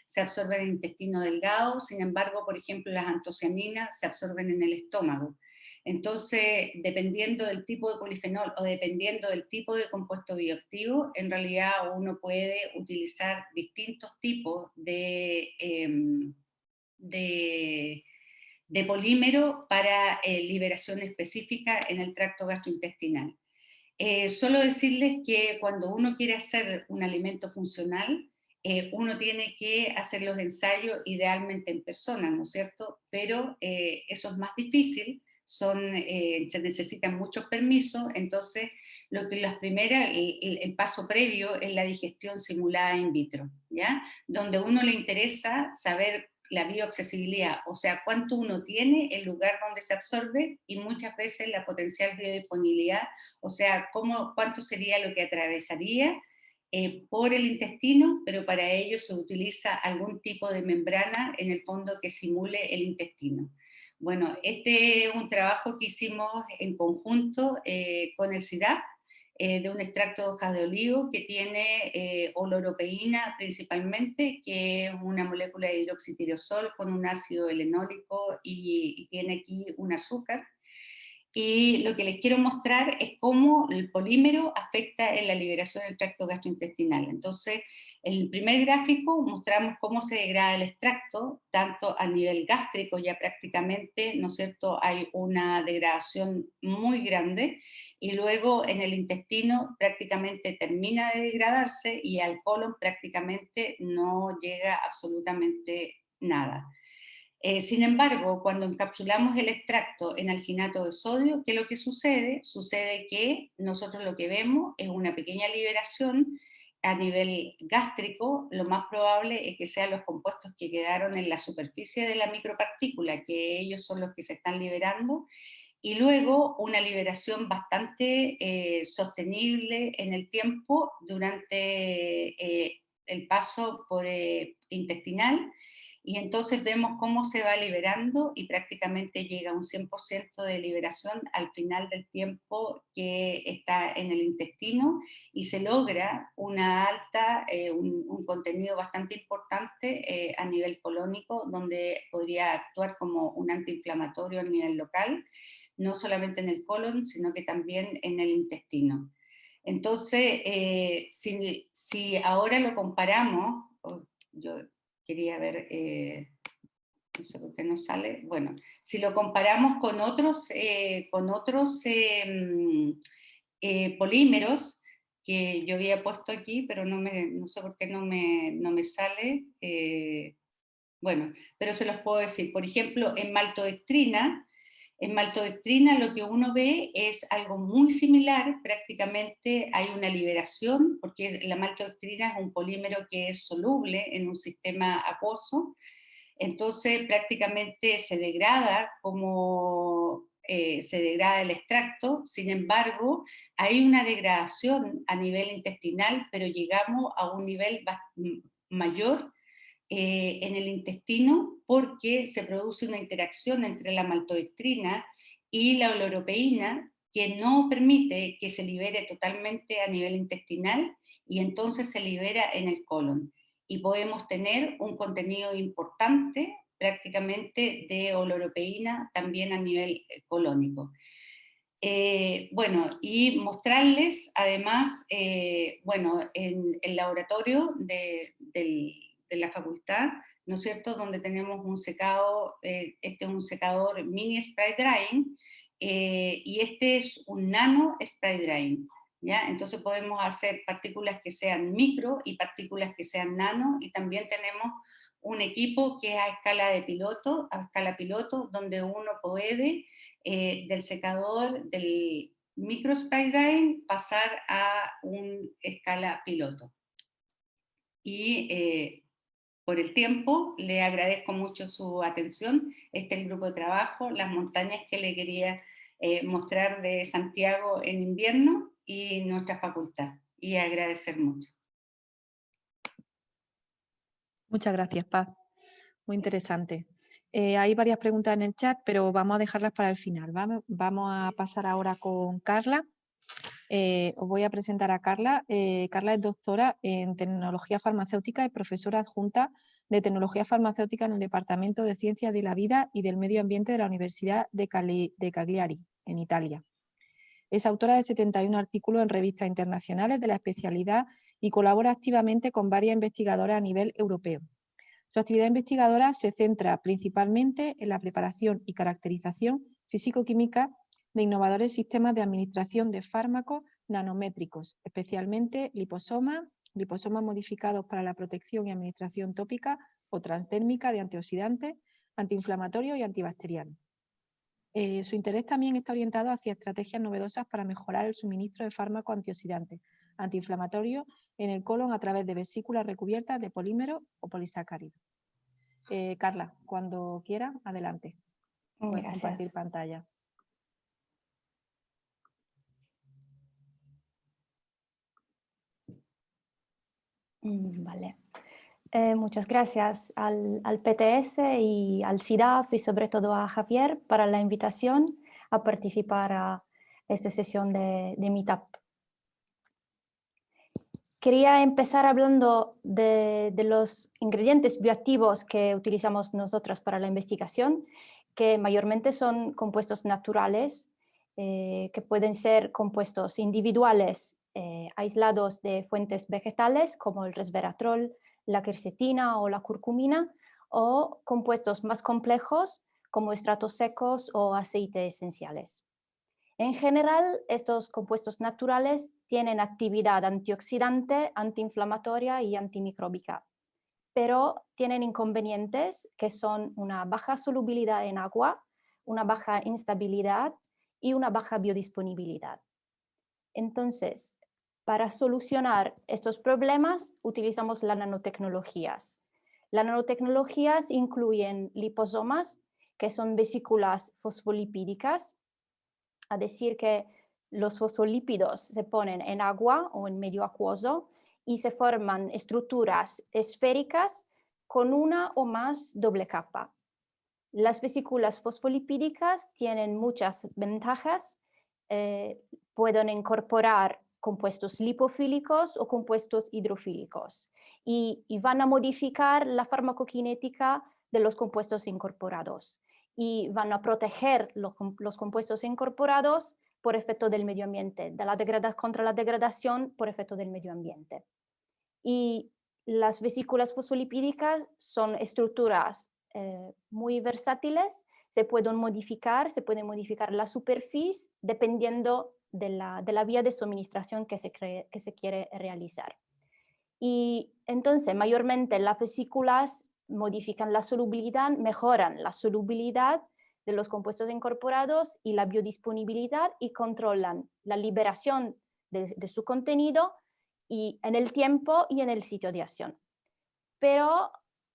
se absorben en el intestino delgado, sin embargo, por ejemplo, las antocianinas se absorben en el estómago. Entonces, dependiendo del tipo de polifenol o dependiendo del tipo de compuesto bioactivo, en realidad uno puede utilizar distintos tipos de, em, de polímero para eh, liberación específica en el tracto gastrointestinal. Eh, solo decirles que cuando uno quiere hacer un alimento funcional, eh, uno tiene que hacer los ensayos idealmente en persona, ¿no es cierto? Pero eso es más difícil, son, se necesitan muchos permisos, entonces lo que las primeras, el, el, paso previo es la digestión simulada in vitro, ¿ya? Donde a uno le interesa saber la bioaccesibilidad, o sea, cuánto uno tiene, el lugar donde se absorbe y muchas veces la potencial biodisponibilidad, o sea, cómo, cuánto sería lo que atravesaría eh, por el intestino, pero para ello se utiliza algún tipo de membrana en el fondo que simule el intestino. Bueno, este es un trabajo que hicimos en conjunto eh, con el CIDAP, de un extracto de hojas de olivo que tiene oloropeína principalmente, que es una molécula de hidroxitirosol con un ácido helenólico y, y tiene aquí un azúcar y lo que les quiero mostrar es cómo el polímero afecta en la liberación del tracto gastrointestinal. Entonces, en el primer gráfico mostramos cómo se degrada el extracto, tanto a nivel gástrico ya prácticamente, ¿no es cierto?, hay una degradación muy grande, y luego en el intestino prácticamente termina de degradarse, y al colon prácticamente no llega absolutamente nada. Eh, sin embargo, cuando encapsulamos el extracto en alginato de sodio, ¿qué es lo que sucede? Sucede que nosotros lo que vemos es una pequeña liberación a nivel gástrico, lo más probable es que sean los compuestos que quedaron en la superficie de la micropartícula, que ellos son los que se están liberando, y luego una liberación bastante eh, sostenible en el tiempo durante eh, el paso por, intestinal, y entonces vemos cómo se va liberando y prácticamente llega a un 100% de liberación al final del tiempo que está en el intestino y se logra una alta, eh, un, contenido bastante importante eh, a nivel colónico donde podría actuar como un antiinflamatorio a nivel local, no solamente en el colon, sino que también en el intestino. Entonces, eh, si, si, ahora lo comparamos, yo quería ver, eh, no sé por qué no sale, bueno, si lo comparamos con otros, eh, con otros em, eh, polímeros, que yo había puesto aquí, pero no, me, no sé por qué no me, no me sale, bueno, pero se los puedo decir, por ejemplo, en maltodextrina, en maltodextrina lo que uno ve es algo muy similar, prácticamente hay una liberación, porque la maltodextrina es un polímero que es soluble en un sistema acuoso, entonces prácticamente se degrada como eh, se degrada el extracto, sin embargo hay una degradación a nivel intestinal, pero llegamos a un nivel mayor eh, en el intestino porque se produce una interacción entre la maltodextrina y la oloropeína que no permite que se libere totalmente a nivel intestinal y entonces se libera en el colon. Y podemos tener un contenido importante prácticamente de oloropeína también a nivel eh, colónico. Eh, bueno, y mostrarles además, bueno, en el laboratorio del de la facultad, ¿no es cierto?, donde tenemos un secado, eh, este es un secador mini spray drying, eh, y este es un nano spray drying, ¿ya? Entonces podemos hacer partículas que sean micro y partículas que sean nano, y también tenemos un equipo que es a escala de piloto, a escala piloto, donde uno puede eh, del secador del micro spray drying pasar a una escala piloto. Y por el tiempo, le agradezco mucho su atención, este es el grupo de trabajo, las montañas que le quería eh, mostrar de Santiago en invierno y nuestra facultad, y agradecer mucho. Muchas gracias, Paz. Muy interesante. Eh, hay varias preguntas en el chat, pero vamos a dejarlas para el final. Vamos a pasar ahora con Carla. Eh, os voy a presentar a Carla. Eh, Carla es doctora en tecnología farmacéutica y profesora adjunta de tecnología farmacéutica en el Departamento de Ciencias de la Vida y del Medio Ambiente de la Universidad de, Cagliari, en Italia. Es autora de 71 artículos en revistas internacionales de la especialidad y colabora activamente con varias investigadoras a nivel europeo. Su actividad investigadora se centra principalmente en la preparación y caracterización físico-química de innovadores sistemas de administración de fármacos nanométricos, especialmente liposomas, liposomas modificados para la protección y administración tópica o transdérmica de antioxidantes, antiinflamatorios y antibacterianos. Eh, su interés también está orientado hacia estrategias novedosas para mejorar el suministro de fármacos antioxidantes, antiinflamatorios en el colon a través de vesículas recubiertas de polímeros o polisacáridos. Eh, Carla, cuando quiera, adelante. Compartir pantalla. Mm, vale. Eh, muchas gracias al, PTS y al CIDAF y sobre todo a Javier para la invitación a participar a esta sesión de, de Meetup. quería empezar hablando de, los ingredientes bioactivos que utilizamos nosotros para la investigación, que mayormente son compuestos naturales, eh, que pueden ser compuestos individuales eh, aislados de fuentes vegetales como el resveratrol, la quercetina o la curcumina, o compuestos más complejos como estratos secos o aceites esenciales. En general, estos compuestos naturales tienen actividad antioxidante, antiinflamatoria y antimicróbica, pero tienen inconvenientes que son una baja solubilidad en agua, una baja instabilidad y una baja biodisponibilidad. Entonces, para solucionar estos problemas utilizamos las nanotecnologías. Las nanotecnologías incluyen liposomas, que son vesículas fosfolipídicas, a decir que los fosfolípidos se ponen en agua o en medio acuoso y se forman estructuras esféricas con una o más doble capa. Las vesículas fosfolipídicas tienen muchas ventajas, eh, pueden incorporar compuestos lipofílicos o compuestos hidrofílicos y, van a modificar la farmacokinética de los compuestos incorporados y van a proteger los, compuestos incorporados por efecto del medio ambiente, de la contra la degradación por efecto del medio ambiente. Y las vesículas fosfolipídicas son estructuras eh, muy versátiles, se pueden modificar, se puede modificar la superficie dependiendo de la, de la vía de suministración que se, que se quiere realizar. Y entonces, mayormente las vesículas modifican la solubilidad, mejoran la solubilidad de los compuestos incorporados y la biodisponibilidad y controlan la liberación de, su contenido y en el tiempo y en el sitio de acción. Pero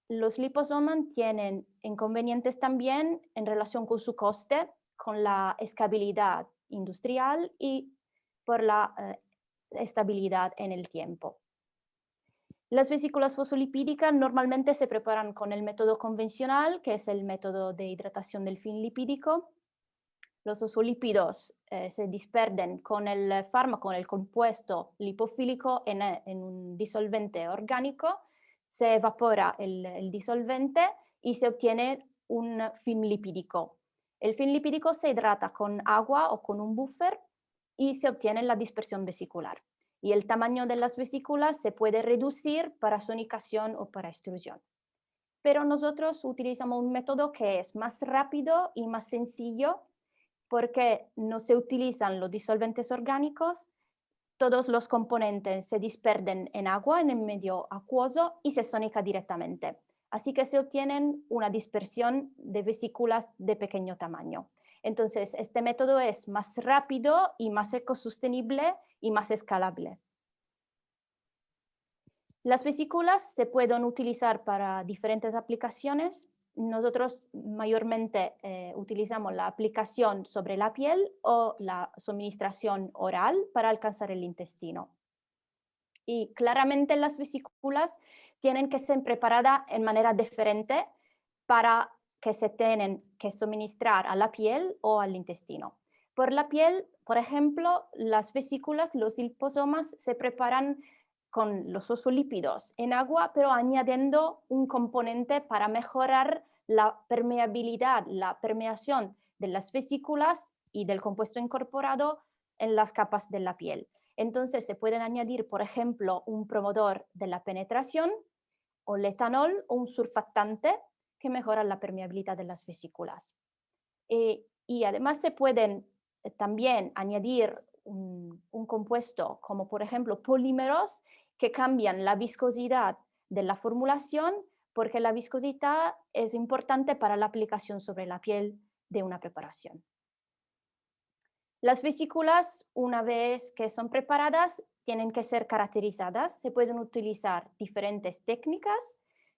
los liposomas tienen inconvenientes también en relación con su coste, con la escalabilidad industrial y por la eh, estabilidad en el tiempo. Las vesículas fosfolipídicas normalmente se preparan con el método convencional, que es el método de hidratación del fin lipídico. Los fosfolípidos eh, se disperden con el fármaco, con el compuesto lipofílico en, un disolvente orgánico, se evapora el, disolvente y se obtiene un film lipídico. El film lipídico se hidrata con agua o con un buffer y se obtiene la dispersión vesicular y el tamaño de las vesículas se puede reducir para sonicación o para extrusión. Pero nosotros utilizamos un método que es más rápido y más sencillo porque no se utilizan los disolventes orgánicos, todos los componentes se disperden en agua en el medio acuoso y se sonica directamente. Así que se obtienen una dispersión de vesículas de pequeño tamaño. Entonces, este método es más rápido y más ecosostenible y más escalable. Las vesículas se pueden utilizar para diferentes aplicaciones. Nosotros mayormente eh, utilizamos la aplicación sobre la piel o la suministración oral para alcanzar el intestino. Y claramente las vesículas tienen que ser preparadas en manera diferente para que se tienen que suministrar a la piel o al intestino. Por la piel, por ejemplo, las vesículas, los liposomas se preparan con los fosfolípidos en agua, pero añadiendo un componente para mejorar la permeabilidad, la permeación de las vesículas y del compuesto incorporado en las capas de la piel. Entonces se pueden añadir, por ejemplo, un promotor de la penetración o el etanol o un surfactante que mejora la permeabilidad de las vesículas. Eh, y además se pueden eh, también añadir un, compuesto como por ejemplo polímeros que cambian la viscosidad de la formulación porque la viscosidad es importante para la aplicación sobre la piel de una preparación. Las vesículas, una vez que son preparadas, tienen que ser caracterizadas. Se pueden utilizar diferentes técnicas.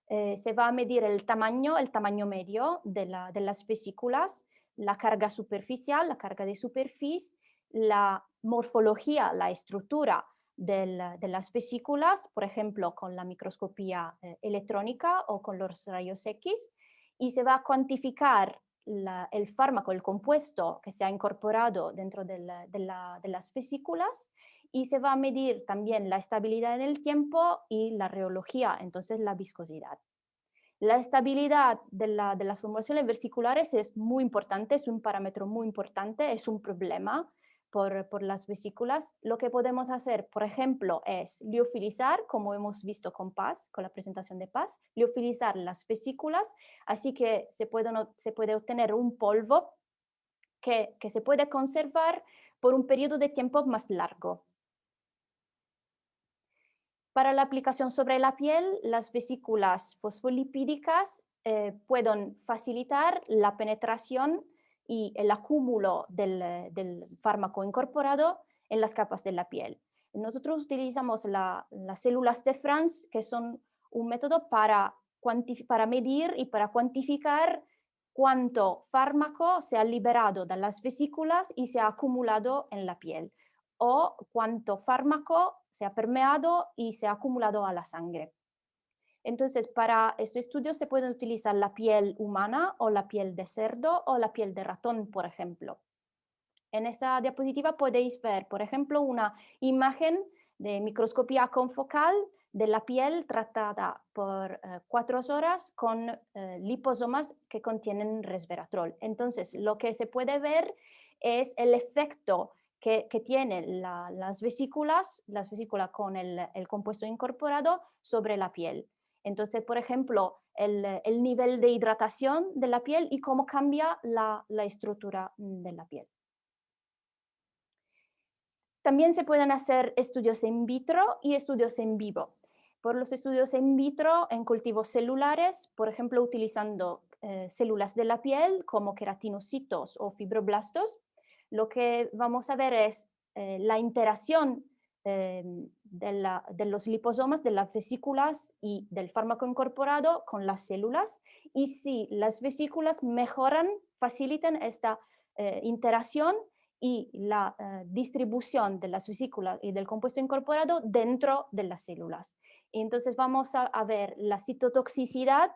Eh, se va a medir el tamaño, el tamaño medio de las vesículas la carga superficial, la carga de superficie, la morfología, la estructura de las vesículas, por ejemplo, con la microscopía eh, electrónica o con los rayos X, y se va a cuantificar el fármaco, el compuesto que se ha incorporado dentro de, las vesículas, y se va a medir también la estabilidad en el tiempo y la reología, entonces la viscosidad. La estabilidad de, la, de las formulaciones vesiculares es muy importante, es un parámetro muy importante, es un problema por, las vesículas. Lo que podemos hacer, por ejemplo, es liofilizar, como hemos visto con Paz, con la presentación de Paz, liofilizar las vesículas, así que se puede, se puede obtener un polvo que, que se puede conservar por un periodo de tiempo más largo. Para la aplicación sobre la piel, las vesículas fosfolipídicas eh, pueden facilitar la penetración y el acúmulo del, fármaco incorporado en las capas de la piel. Nosotros utilizamos las células de France, que son un método para, para medir y para cuantificar cuánto fármaco se ha liberado de las vesículas y se ha acumulado en la piel o cuánto fármaco se ha permeado y se ha acumulado a la sangre. Entonces, para este estudio se puede utilizar la piel humana o la piel de cerdo o la piel de ratón, por ejemplo. En esta diapositiva podéis ver, por ejemplo, una imagen de microscopía confocal de la piel tratada por eh, cuatro horas con eh, liposomas que contienen resveratrol. Entonces, lo que se puede ver es el efecto que, tienen las vesículas, las vesículas con el, compuesto incorporado sobre la piel. Entonces, por ejemplo, el, nivel de hidratación de la piel y cómo cambia la, estructura de la piel. También se pueden hacer estudios in vitro y estudios en vivo. Por los estudios in vitro en cultivos celulares, por ejemplo, utilizando eh, células de la piel como queratinocitos o fibroblastos, lo que vamos a ver es eh, la interacción eh, de, los liposomas, de las vesículas y del fármaco incorporado con las células y si las vesículas mejoran, facilitan esta eh, interacción y la distribución de las vesículas y del compuesto incorporado dentro de las células. entonces vamos a ver la citotoxicidad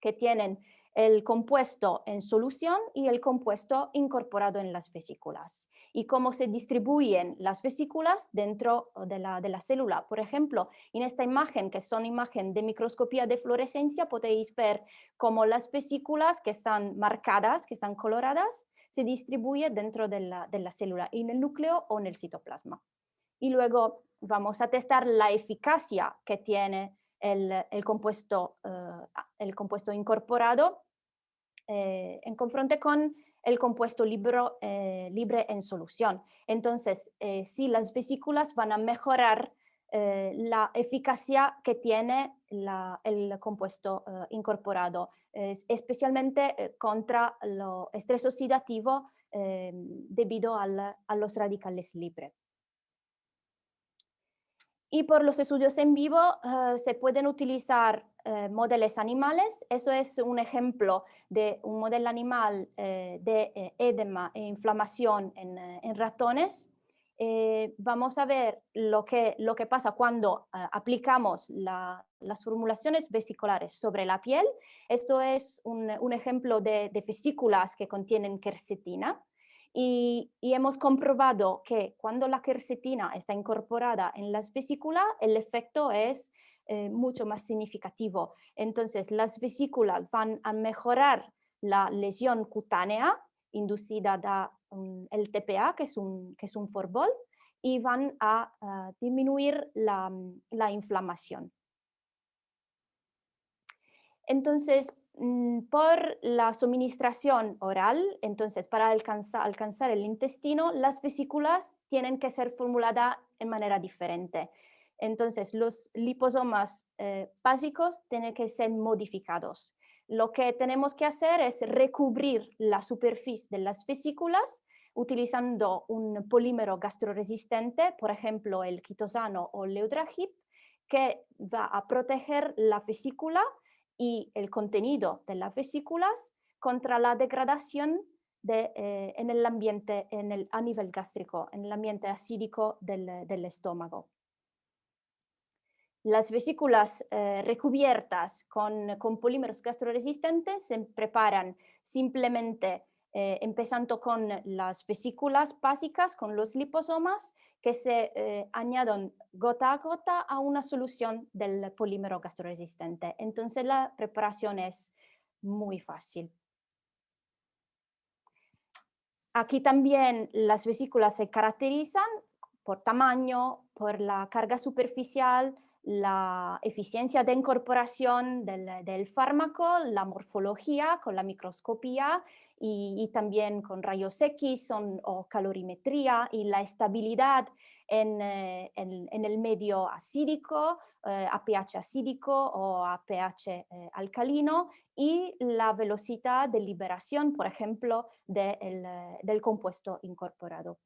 que tienen el compuesto en solución y el compuesto incorporado en las vesículas y cómo se distribuyen las vesículas dentro de la, de la célula. Por ejemplo, en esta imagen, que son imagen de microscopía de fluorescencia, podéis ver cómo las vesículas que están marcadas, que están coloradas, se distribuyen dentro de la, de la célula, en el núcleo o en el citoplasma. Y luego vamos a testar la eficacia que tiene el, compuesto, eh, el compuesto incorporado eh, en confronte con el compuesto eh, libre en solución. Entonces, eh, si las vesículas van a mejorar la eficacia que tiene el compuesto incorporado, especialmente contra el estrés oxidativo debido a los radicales libres. Y por los estudios en vivo se pueden utilizar eh, modelos animales. Eso es un ejemplo de un modelo animal eh, de eh, edema e inflamación en, ratones. vamos a ver lo que, lo que pasa cuando aplicamos las formulaciones vesiculares sobre la piel. Esto es un, un ejemplo de, de, vesículas que contienen quercetina. Y, hemos comprobado que cuando la quercetina está incorporada en las vesículas, el efecto es eh, mucho más significativo. Entonces, las vesículas van a mejorar la lesión cutánea inducida por el TPA, que es un, que es un forbol, y van a, disminuir la, la, inflamación. Entonces, mm, por la suministración oral, entonces para alcanzar, el intestino, las vesículas tienen que ser formuladas de manera diferente. Entonces, los liposomas eh, básicos tienen que ser modificados. Lo que tenemos que hacer es recubrir la superficie de las vesículas utilizando un polímero gastroresistente, por ejemplo, el quitosano o leudragit, que va a proteger la vesícula y el contenido de las vesículas contra la degradación eh, en el ambiente a nivel gástrico, en el ambiente acídico del estómago. Las vesículas eh, recubiertas con, polímeros gastroresistentes se preparan simplemente eh, empezando con las vesículas básicas, con los liposomas, que se eh, añaden gota a gota a una solución del polímero gastroresistente. Entonces la preparación es muy fácil. Aquí también las vesículas se caracterizan por tamaño, por la carga superficial, la eficiencia de incorporación del, fármaco, la morfología con la microscopía y, también con rayos X o calorimetría y la estabilidad en, eh, el medio acídico, eh, a pH acídico o a pH eh, alcalino y la velocidad de liberación, por ejemplo, del compuesto incorporado.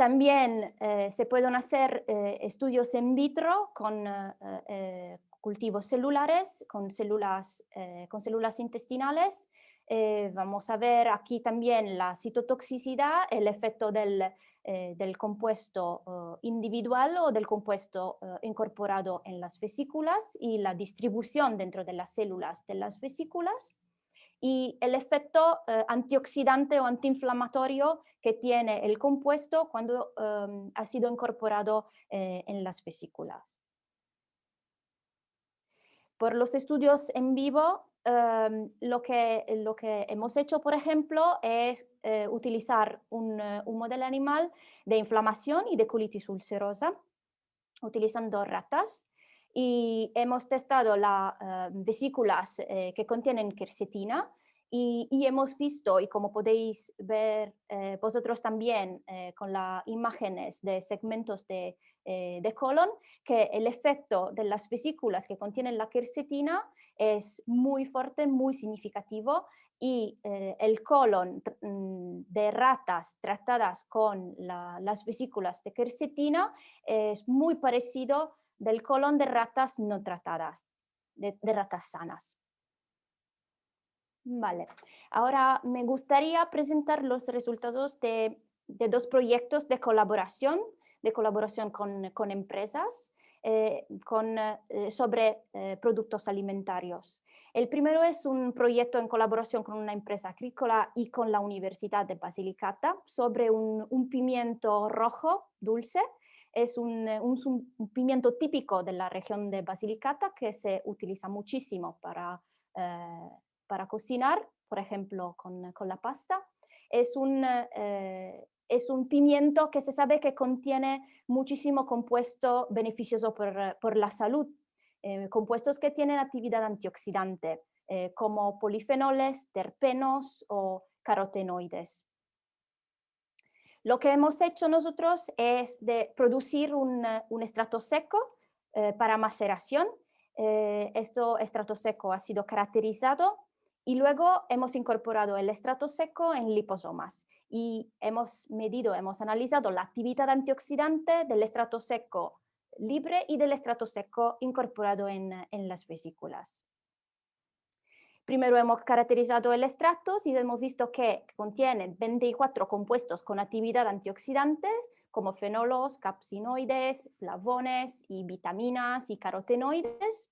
También eh, se pueden hacer eh, estudios in vitro con eh, cultivos celulares, con células, con células intestinales. Vamos a ver aquí también la citotoxicidad, el efecto del, del compuesto individual o del compuesto incorporado en las vesículas y la distribución dentro de las células de las vesículas y el efecto eh, antioxidante o antiinflamatorio que tiene el compuesto cuando em, ha sido incorporado eh, en las vesículas. Por los estudios en vivo, em, lo, que, lo que hemos hecho, por ejemplo, es eh, utilizar un, un modelo animal de inflamación y de colitis ulcerosa, utilizando ratas. Y hemos testado las eh, vesículas eh, que contienen quercetina y, hemos visto, y como podéis ver eh, vosotros también con las imágenes de segmentos de, de, colon, que el efecto de las vesículas que contienen la quercetina es muy fuerte, muy significativo y el colon mm, de ratas tratadas con las vesículas de quercetina es muy parecido del colon de ratas no tratadas, de, ratas sanas. Vale, ahora me gustaría presentar los resultados de, dos proyectos de colaboración, de colaboración con, empresas eh, con, eh, sobre eh, productos alimentarios. El primero es un proyecto en colaboración con una empresa agrícola y con la Universidad de Basilicata sobre un pimiento rojo dulce es un, pimiento típico de la región de Basilicata que se utiliza muchísimo para, para cocinar, por ejemplo, con, la pasta. Es un, es un pimiento que se sabe que contiene muchísimo compuesto beneficioso por, la salud, compuestos que tienen actividad antioxidante, como polifenoles, terpenos o carotenoides. Lo que hemos hecho nosotros es producir un, eh, un estrato seco eh, para maceración. Eh, este estrato seco ha sido caracterizado y luego hemos incorporado el estrato seco en liposomas y hemos medido, hemos analizado la actividad antioxidante del estrato seco libre y del estrato seco incorporado en, en las vesículas. Primero hemos caracterizado el extracto y hemos visto que contiene 24 compuestos con actividad antioxidantes como fenolos, capsinoides, flavones y vitaminas y carotenoides.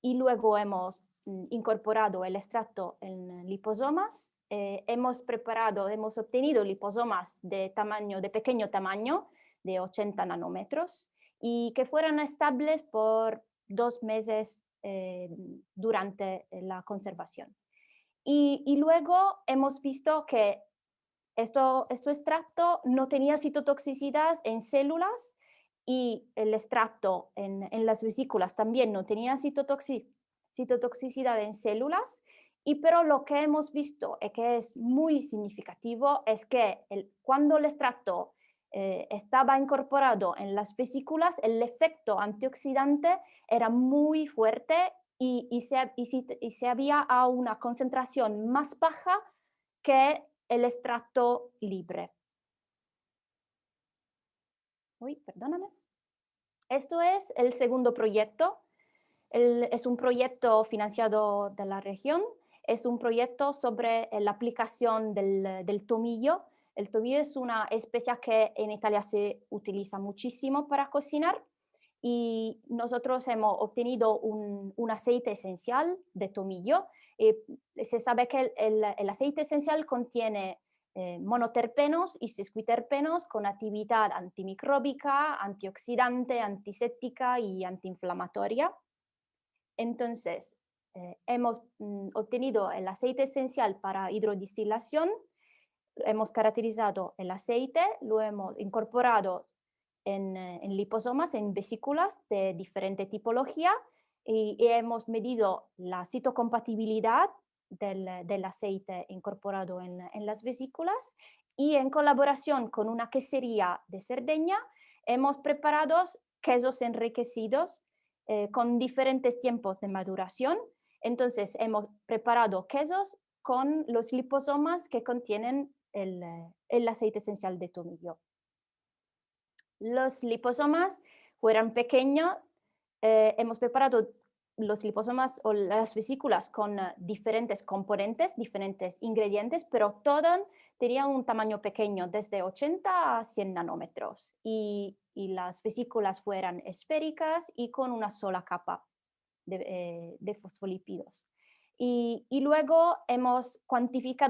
Y luego hemos mm, incorporado el extracto en liposomas. Eh, hemos preparado, hemos obtenido liposomas de, tamaño, de pequeño tamaño, de 80 nanómetros, y que fueran estables por dos meses eh, durante la conservación. Y, luego hemos visto que esto, este extracto no tenía citotoxicidad en células y el extracto en, las vesículas también no tenía citotoxicidad en células, y pero lo que hemos visto y que es muy significativo es que cuando el extracto eh, estaba incorporado en las vesículas, el efecto antioxidante era muy fuerte y, se, y, se, había a una concentración más baja que el extracto libre. Uy, perdóname. Esto es el segundo proyecto. es un proyecto financiado de la región. Es un proyecto sobre la aplicación del, tomillo el tomillo es una especie que en Italia se utiliza muchísimo para cocinar y nosotros hemos obtenido un, aceite esencial de tomillo se sabe que el, aceite esencial contiene eh, monoterpenos y sesquiterpenos con actividad antimicróbica, antioxidante, antiséptica y antiinflamatoria. Entonces, eh, hemos mm, obtenido el aceite esencial para hidrodistilación, hemos caracterizado el aceite, lo hemos incorporado en, eh, liposomas, en vesículas de diferente tipología y, hemos medido la citocompatibilidad del, aceite incorporado en, las vesículas y en colaboración con una quesería de Cerdeña hemos preparado quesos enriquecidos eh, con diferentes tiempos de maduración. Entonces hemos preparado quesos con los liposomas que contienen el, el aceite esencial de tomillo. Los liposomas fueran pequeños, eh, hemos preparado los liposomas o las vesículas con eh, diferentes componentes, diferentes ingredientes, pero todo tenía un tamaño pequeño, desde 80 a 100 nanómetros. Y, las vesículas fueran esféricas y con una sola capa de, eh, fosfolípidos. Y, luego hemos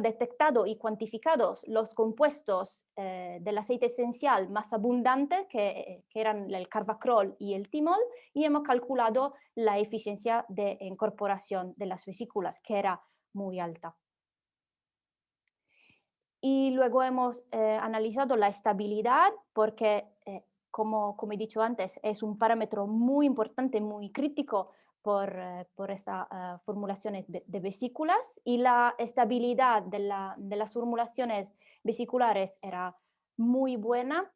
detectado y cuantificado los compuestos eh, del aceite esencial más abundantes, que, eran el carbacrol y el timol, y hemos calculado la eficiencia de incorporación de las vesículas, que era muy alta. Y luego hemos eh, analizado la estabilidad, porque, como, como he dicho antes, es un parámetro muy importante, muy crítico por, eh, por estas eh, formulaciones de, vesículas y la estabilidad de, la, de, las formulaciones vesiculares era muy buena.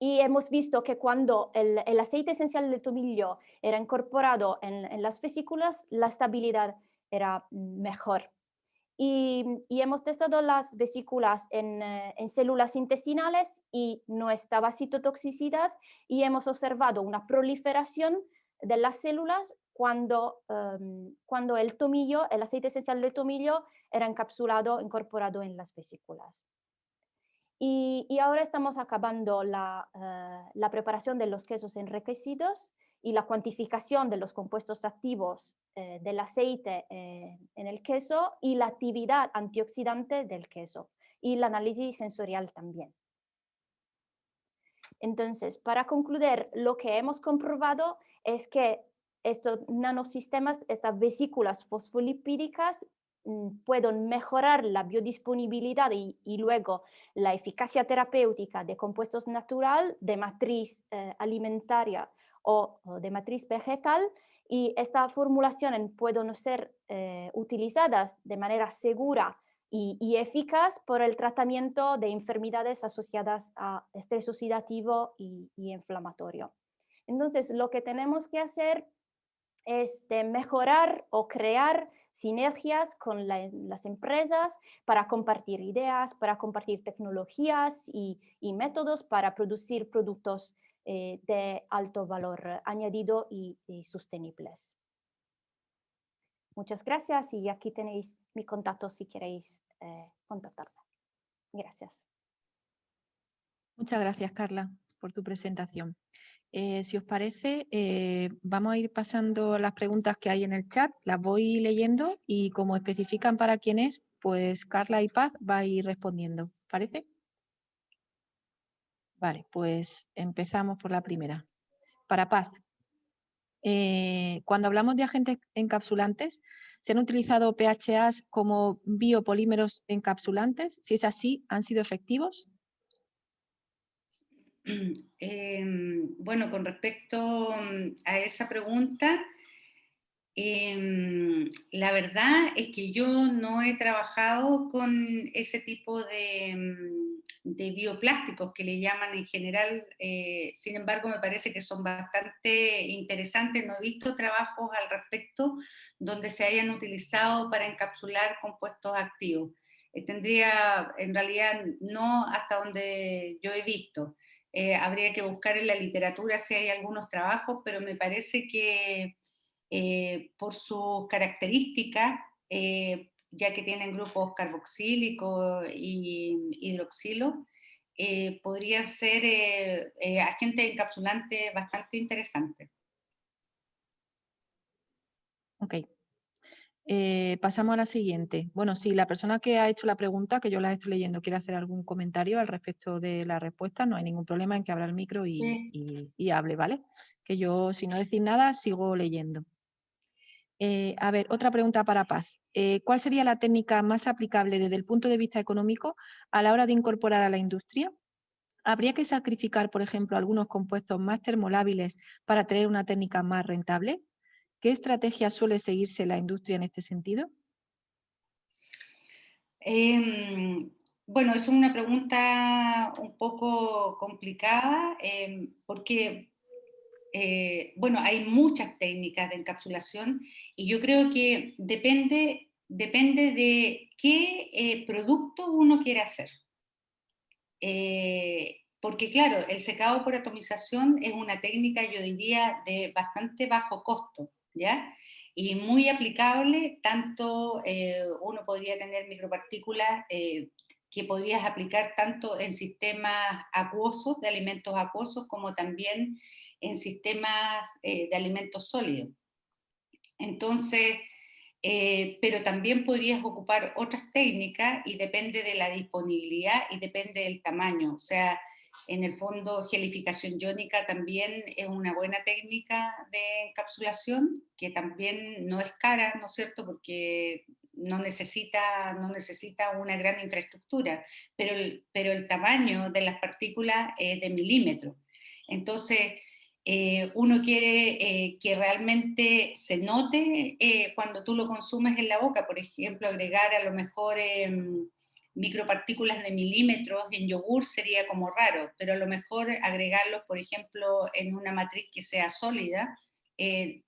Y hemos visto que cuando el, el aceite esencial del tomillo era incorporado en, en, las vesículas, la estabilidad era mejor. Y, y hemos testado las vesículas en, eh, en, células intestinales y no estaba citotoxicidad y hemos observado una proliferación de las células cuando, em, cuando el tomillo, el aceite esencial del tomillo era encapsulado, incorporado en las vesículas. Y, y ahora estamos acabando la, eh, la, preparación de los quesos enriquecidos y la cuantificación de los compuestos activos eh, del aceite eh, en el queso y la actividad antioxidante del queso y el análisis sensorial también. Entonces, para concluir, lo que hemos comprobado es que estos nanosistemas, estas vesículas fosfolipídicas mm, pueden mejorar la biodisponibilidad y, luego la eficacia terapéutica de compuestos natural de matriz eh, alimentaria o, de matriz vegetal y estas formulaciones pueden ser eh, utilizadas de manera segura y, eficaz por el tratamiento de enfermedades asociadas a estrés oxidativo y, y inflamatorio. Entonces, lo que tenemos que hacer es mejorar o crear sinergias con las empresas para compartir ideas, para compartir tecnologías y, métodos para producir productos eh, de alto valor añadido y, sostenibles. Muchas gracias y aquí tenéis mi contacto si queréis eh, contactarme. Gracias. Muchas gracias, Carla, por tu presentación. Eh, si os parece, eh, vamos a ir pasando las preguntas que hay en el chat, las voy leyendo y como especifican para quién es, pues Carla y Paz va a ir respondiendo. ¿Parece? Vale, pues empezamos por la primera. Para Paz, eh, cuando hablamos de agentes encapsulantes, ¿se han utilizado PHAs como biopolímeros encapsulantes? Si es así, ¿han sido efectivos? Em, bueno, con respecto mm, a esa pregunta, em, la verdad es que yo no he trabajado con ese tipo de, mm, bioplásticos que le llaman en general, eh, sin embargo me parece que son bastante interesantes, no he visto trabajos al respecto donde se hayan utilizado para encapsular compuestos activos. Eh, tendría, en realidad, no hasta donde yo he visto. Eh, habría que buscar en la literatura si hay algunos trabajos, pero me parece que eh, por sus características, eh, ya que tienen grupos carboxílicos y hidroxilo, podría ser agente encapsulante bastante interesante. Ok. Eh, pasamos a la siguiente. Bueno, si la persona que ha hecho la pregunta, que yo la estoy leyendo, quiere hacer algún comentario al respecto de la respuesta, no hay ningún problema en que abra el micro y, hable, ¿vale? Que yo, si no decís nada, sigo leyendo. Eh, a ver, otra pregunta para Paz. Eh, ¿Cuál sería la técnica más aplicable desde el punto de vista económico a la hora de incorporar a la industria? ¿Habría que sacrificar, por ejemplo, algunos compuestos más termolábiles para tener una técnica más rentable? ¿Qué estrategia suele seguirse la industria en este sentido? Em, bueno, es una pregunta un poco complicada em, porque, eh, bueno, hay muchas técnicas de encapsulación y yo creo que depende, depende de qué eh, producto uno quiere hacer. Eh, porque claro, el secado por atomización es una técnica, yo diría, de bastante bajo costo. ¿Ya? Y muy aplicable, tanto eh, uno podría tener micropartículas eh, que podrías aplicar tanto en sistemas acuosos, de alimentos acuosos, como también en sistemas eh, de alimentos sólidos. Entonces, pero también podrías ocupar otras técnicas y depende de la disponibilidad y depende del tamaño. O sea, en el fondo, gelificación iónica también es una buena técnica de encapsulación, que también no es cara, ¿no es cierto?, porque no necesita, no necesita una gran infraestructura, pero el, pero el tamaño de las partículas es de milímetros. Entonces, eh, uno quiere eh, que realmente se note eh, cuando tú lo consumes en la boca, por ejemplo, agregar a lo mejor em, micropartículas de milímetros en yogur sería como raro, pero a lo mejor agregarlos, por ejemplo, en una matriz que sea sólida, eh,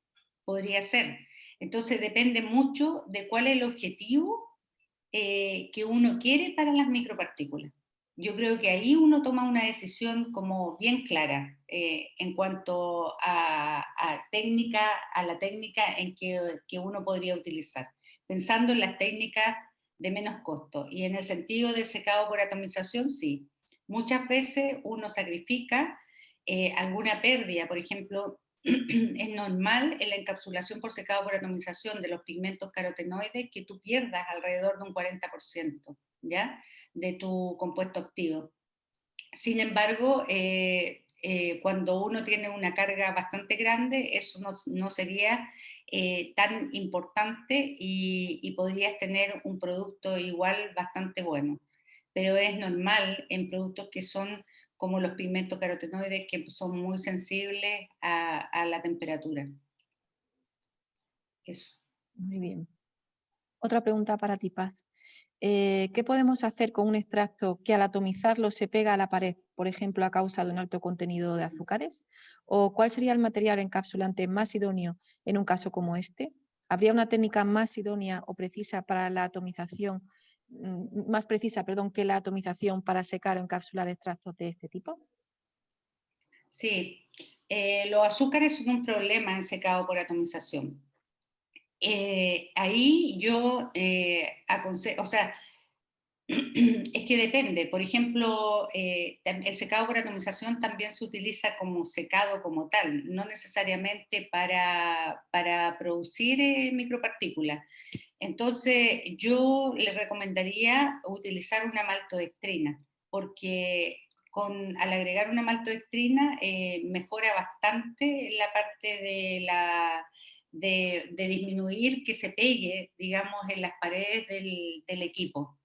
podría ser. Entonces depende mucho de cuál es el objetivo eh, que uno quiere para las micropartículas. Yo creo que ahí uno toma una decisión como bien clara eh, en cuanto a, técnica, a la técnica en que, que uno podría utilizar. Pensando en las técnicas de menos costo. Y en el sentido del secado por atomización, sí. Muchas veces uno sacrifica eh, alguna pérdida, por ejemplo, es normal en la encapsulación por secado por atomización de los pigmentos carotenoides que tú pierdas alrededor de un 40% ¿ya? de tu compuesto activo. Sin embargo, eh, eh, cuando uno tiene una carga bastante grande, eso no, sería eh, tan importante y, podrías tener un producto igual bastante bueno. Pero es normal en productos que son como los pigmentos carotenoides, que son muy sensibles a, a la temperatura. Eso. Muy bien. Otra pregunta para ti, Paz. Eh, ¿qué podemos hacer con un extracto que al atomizarlo se pega a la pared, por ejemplo, a causa de un alto contenido de azúcares? ¿O cuál sería el material encapsulante más idóneo en un caso como este? ¿Habría una técnica más idónea o precisa para la atomización, mm, más precisa, perdón, que la atomización para secar o encapsular extractos de este tipo? Sí, eh, los azúcares son un problema en secado por atomización. Eh, ahí yo eh, aconsejo, o sea, es que depende. Por ejemplo, eh, el secado por atomización también se utiliza como secado como tal, no necesariamente para, para producir micropartículas. Entonces, yo les recomendaría utilizar una maltodextrina, porque con, al agregar una maltodextrina mejora bastante la parte de la de, disminuir que se pegue, digamos, en las paredes del, equipo.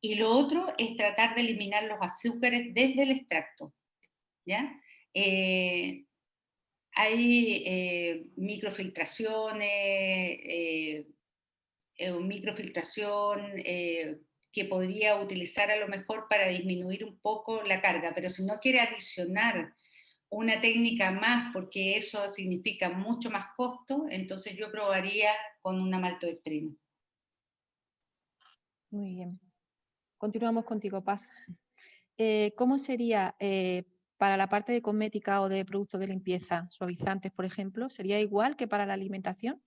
Y lo otro es tratar de eliminar los azúcares desde el extracto. ¿ya? Eh, hay eh, microfiltraciones, eh, microfiltración que podría utilizar a lo mejor para disminuir un poco la carga, pero si no quiere adicionar una técnica más, porque eso significa mucho más costo, entonces yo probaría con una maltodextrina. Muy bien. Continuamos contigo, Paz. Eh, ¿Cómo sería eh, para la parte de cosmética o de productos de limpieza, suavizantes, por ejemplo? ¿Sería igual que para la alimentación?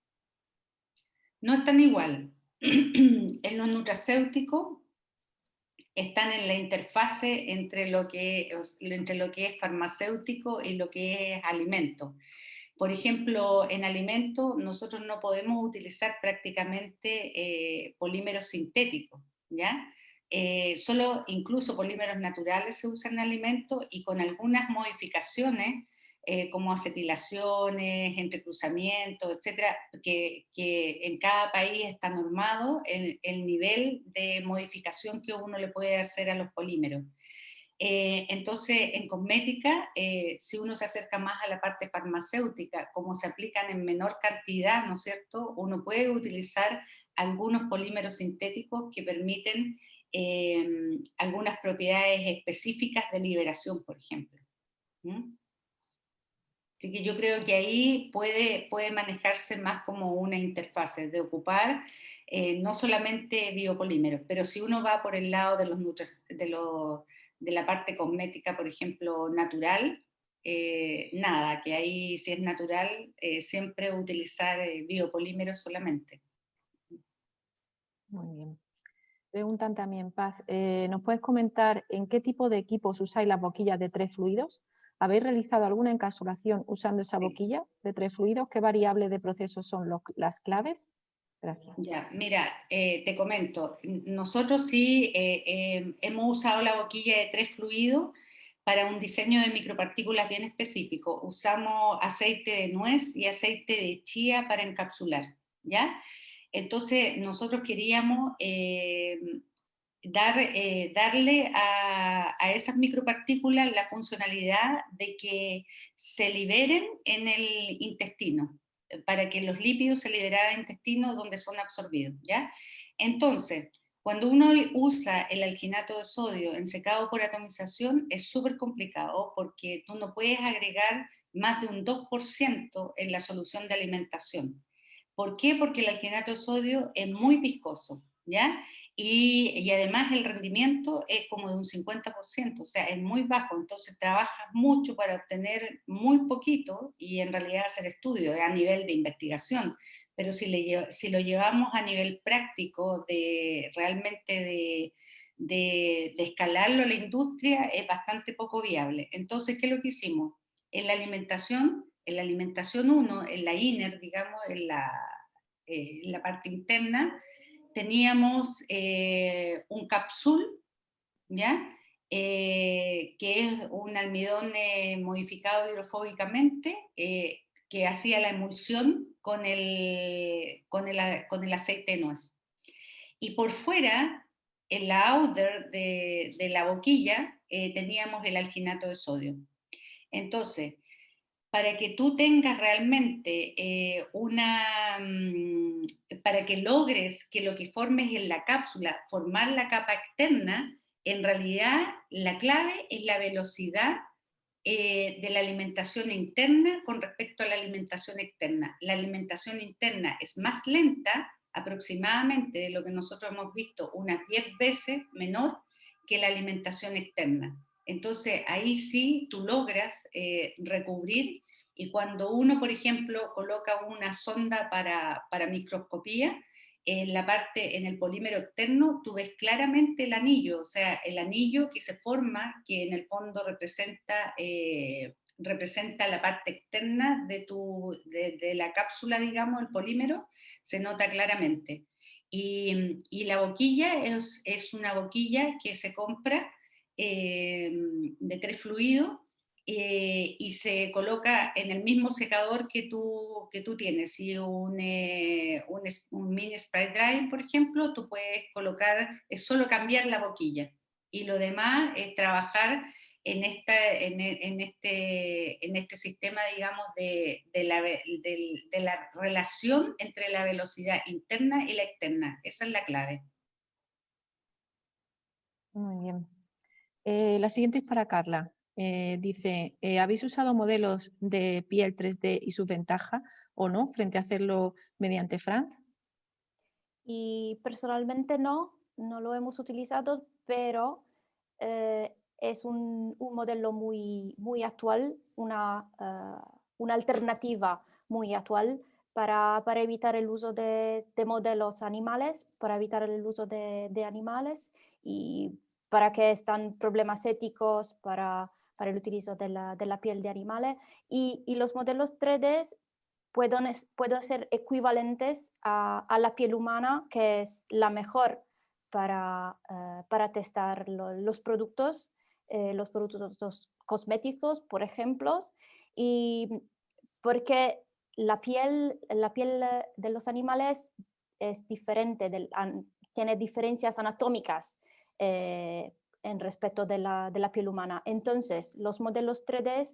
No es tan igual. en los nutracéuticos están en la interfase entre lo, que, entre lo que es farmacéutico y lo que es alimento. Por ejemplo, en alimentos nosotros no podemos utilizar prácticamente eh, polímeros sintéticos, ¿ya? Eh, solo incluso polímeros naturales se usan en alimentos y con algunas modificaciones eh, como acetilaciones, entrecruzamientos, etcétera, que, que, en cada país está normado el, el, nivel de modificación que uno le puede hacer a los polímeros. Eh, entonces, en cosmética, eh, si uno se acerca más a la parte farmacéutica, como se aplican en menor cantidad, ¿no es cierto?, uno puede utilizar algunos polímeros sintéticos que permiten Em, algunas propiedades específicas de liberación, por ejemplo. Así que yo creo que ahí puede, puede manejarse más como una interfase, de ocupar eh, no solamente biopolímeros, pero si uno va por el lado de, los de, los, de la parte cosmética, por ejemplo, natural, eh, nada, que ahí si es natural, eh, siempre utilizar biopolímeros solamente. Muy bien. Preguntan también, Paz, eh, ¿nos puedes comentar en qué tipo de equipos usáis las boquillas de tres fluidos? ¿Habéis realizado alguna encapsulación usando esa boquilla de tres fluidos? ¿Qué variables de proceso son las claves? Gracias. Ya, mira, eh, te comento, nosotros sí eh, hemos usado la boquilla de tres fluidos para un diseño de micropartículas bien específico. Usamos aceite de nuez y aceite de chía para encapsular, ¿ya? Entonces nosotros queríamos eh, dar, eh, darle a, esas micropartículas la funcionalidad de que se liberen en el intestino, para que los lípidos se liberaran el intestino donde son absorbidos. ¿ya? Entonces, cuando uno usa el alginato de sodio en secado por atomización es súper complicado porque tú no puedes agregar más de un 2% en la solución de alimentación. ¿Por qué? Porque el alginato de sodio es muy viscoso, ¿ya? Y, además el rendimiento es como de un 50%, o sea, es muy bajo, entonces trabajas mucho para obtener muy poquito y en realidad hacer estudios a nivel de investigación, pero si, le, si lo llevamos a nivel práctico de realmente de, de, de, escalarlo a la industria es bastante poco viable. Entonces, ¿qué es lo que hicimos? En la alimentación en la alimentación 1, en la INER, digamos, en la, eh, la parte interna, teníamos eh, un capsul, ¿ya? Eh, que es un almidón modificado hidrofóbicamente, que hacía la emulsión con el, con el, con el aceite de nuez. Y por fuera, en la outer de, de la boquilla, teníamos el alginato de sodio. Entonces, para que tú tengas realmente eh, una, mm, para que logres que lo que formes en la cápsula, formar la capa externa, en realidad la clave es la velocidad eh, de la alimentación interna con respecto a la alimentación externa. La alimentación interna es más lenta, aproximadamente de lo que nosotros hemos visto, unas 10 veces menor que la alimentación externa. Entonces ahí sí tú logras eh, recubrir y cuando uno, por ejemplo, coloca una sonda para, microscopía, en la parte, en el polímero externo, tú ves claramente el anillo, o sea, el anillo que se forma, que en el fondo representa, eh, representa la parte externa de, tu, de, la cápsula, digamos, el polímero, se nota claramente. Y, la boquilla es, es, una boquilla que se compra eh, de tres fluidos eh, y se coloca en el mismo secador que tú, que tú tienes. Si un, eh, un, mini spray drying, por ejemplo, tú puedes colocar, es solo cambiar la boquilla. Y lo demás es trabajar en, esta, en, este, en este sistema, digamos, de, de, la, de la relación entre la velocidad interna y la externa. Esa es la clave. Muy bien. Eh, la siguiente es para Carla. Eh, dice, eh, ¿habéis usado modelos de piel 3D y su ventaja o no frente a hacerlo mediante France? Y personalmente no, no lo hemos utilizado, pero es un, modelo muy, muy actual, una, una alternativa muy actual para, para, evitar el uso de, de, modelos animales, para evitar el uso de, de animales y para qué están problemas éticos para, para el utilizo de la, de la, piel de animales y, y los modelos 3D pueden, pueden ser equivalentes a, a, la piel humana que es la mejor para, uh, para testar lo, los productos, eh, los productos cosméticos, por ejemplo, y porque la piel, la piel de los animales es diferente, del, tiene diferencias anatómicas eh, en respecto de la, de la, piel humana. Entonces, los modelos 3D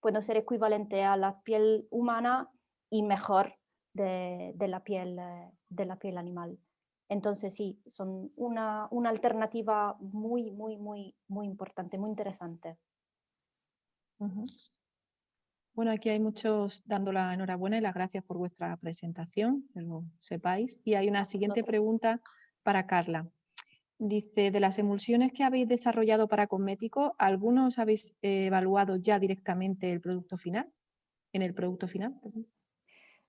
pueden ser equivalentes a la piel humana y mejor de, de, la, piel, eh, de la piel animal. Entonces, sí, son una, una alternativa muy, muy, muy, muy importante, muy interesante. Uh -huh. Bueno, aquí hay muchos dando la enhorabuena y las gracias por vuestra presentación, que lo sepáis. Y hay una siguiente pregunta para Carla. Dice, de las emulsiones que habéis desarrollado para cosméticos, ¿algunos habéis eh, evaluado ya directamente el producto final? ¿En el producto final? Perdón.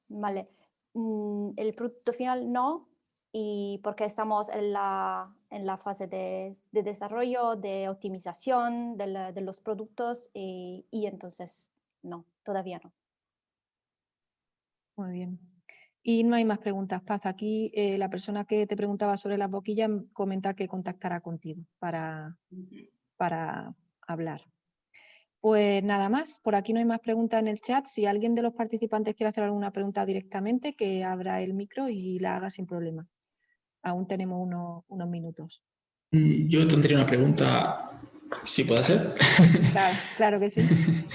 Vale. Mm, el producto final no, y porque estamos en la, en la fase de, de desarrollo, de optimización de, la, de los productos y, y, entonces no, todavía no. Muy bien. Y no hay más preguntas, Paz. Aquí eh, la persona que te preguntaba sobre las boquillas comenta que contactará contigo para, para hablar. Pues nada más, por aquí no hay más preguntas en el chat. Si alguien de los participantes quiere hacer alguna pregunta directamente, que abra el micro y la haga sin problema. Aún tenemos unos, unos minutos. Mm, yo tendría una pregunta, si puede ser. Claro, claro que sí.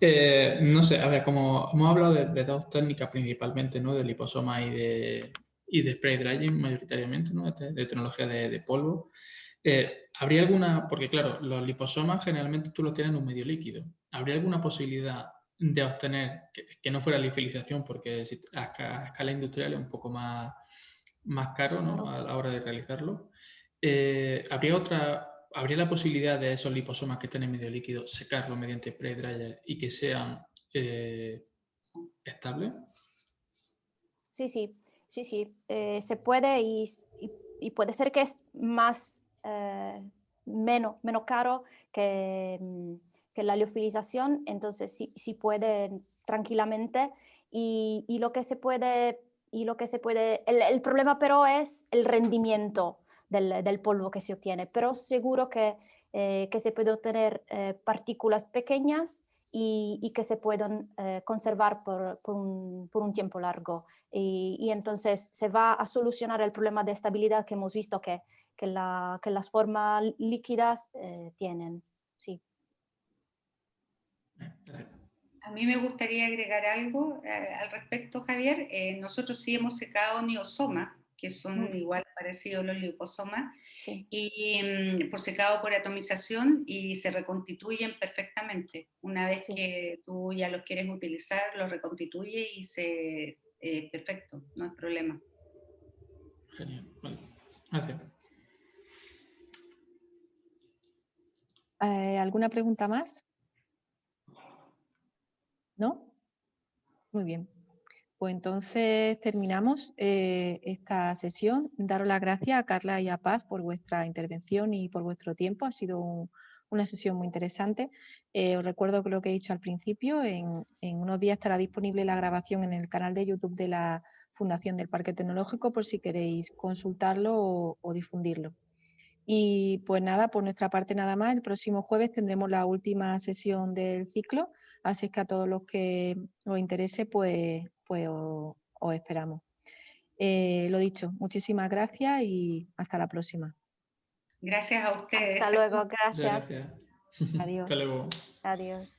Eh, no sé, a ver, como hemos hablado de, de, dos técnicas principalmente, ¿no? De liposoma y de, y de spray drying mayoritariamente, ¿no? De, de tecnología de, de polvo. Eh, ¿Habría alguna, porque claro, los liposomas generalmente tú los tienes en un medio líquido. ¿Habría alguna posibilidad de obtener, que, que no fuera liofilización, porque a, a, escala industrial es un poco más, más caro ¿no? a la hora de realizarlo? Eh, ¿Habría otra ¿habría la posibilidad de esos liposomas que estén en medio líquido secarlo mediante spray dryer y que sean eh, estables? Sí, sí, sí, sí. Eh, se puede y, puede ser que es más, eh, menos, menos caro que, que, la liofilización, entonces sí, sí puede tranquilamente y, lo que se puede, y lo que se puede, el problema pero es el rendimiento del, del, polvo que se obtiene, pero seguro que, eh, que se puede obtener eh, partículas pequeñas y, y, que se pueden eh, conservar por, por, un, tiempo largo. Y, y, entonces se va a solucionar el problema de estabilidad que hemos visto que, que, la, que las formas líquidas tienen. Sí. A mí me gustaría agregar algo al respecto, Javier. nosotros sí hemos secado neosoma que son igual parecidos los liposomas, sí. y um, por secado por atomización y se reconstituyen perfectamente. Una vez sí. que tú ya los quieres utilizar, los reconstituye y se... Eh, perfecto, no hay problema. Genial, vale. Gracias. Eh, ¿Alguna pregunta más? ¿No? Muy bien. Pues entonces terminamos eh, esta sesión. Daros las gracias a Carla y a Paz por vuestra intervención y por vuestro tiempo. Ha sido un, una sesión muy interesante. Eh, os recuerdo que lo que he dicho al principio, en, en, unos días estará disponible la grabación en el canal de YouTube de la Fundación del Parque Tecnológico por si queréis consultarlo o, o difundirlo. Y pues nada, por nuestra parte nada más. El próximo jueves tendremos la última sesión del ciclo, así es que a todos los que os interese, pues pues os, os esperamos. Eh, lo dicho, muchísimas gracias y hasta la próxima. Gracias a ustedes. Hasta luego, gracias. gracias. Adiós. Hasta luego. Adiós.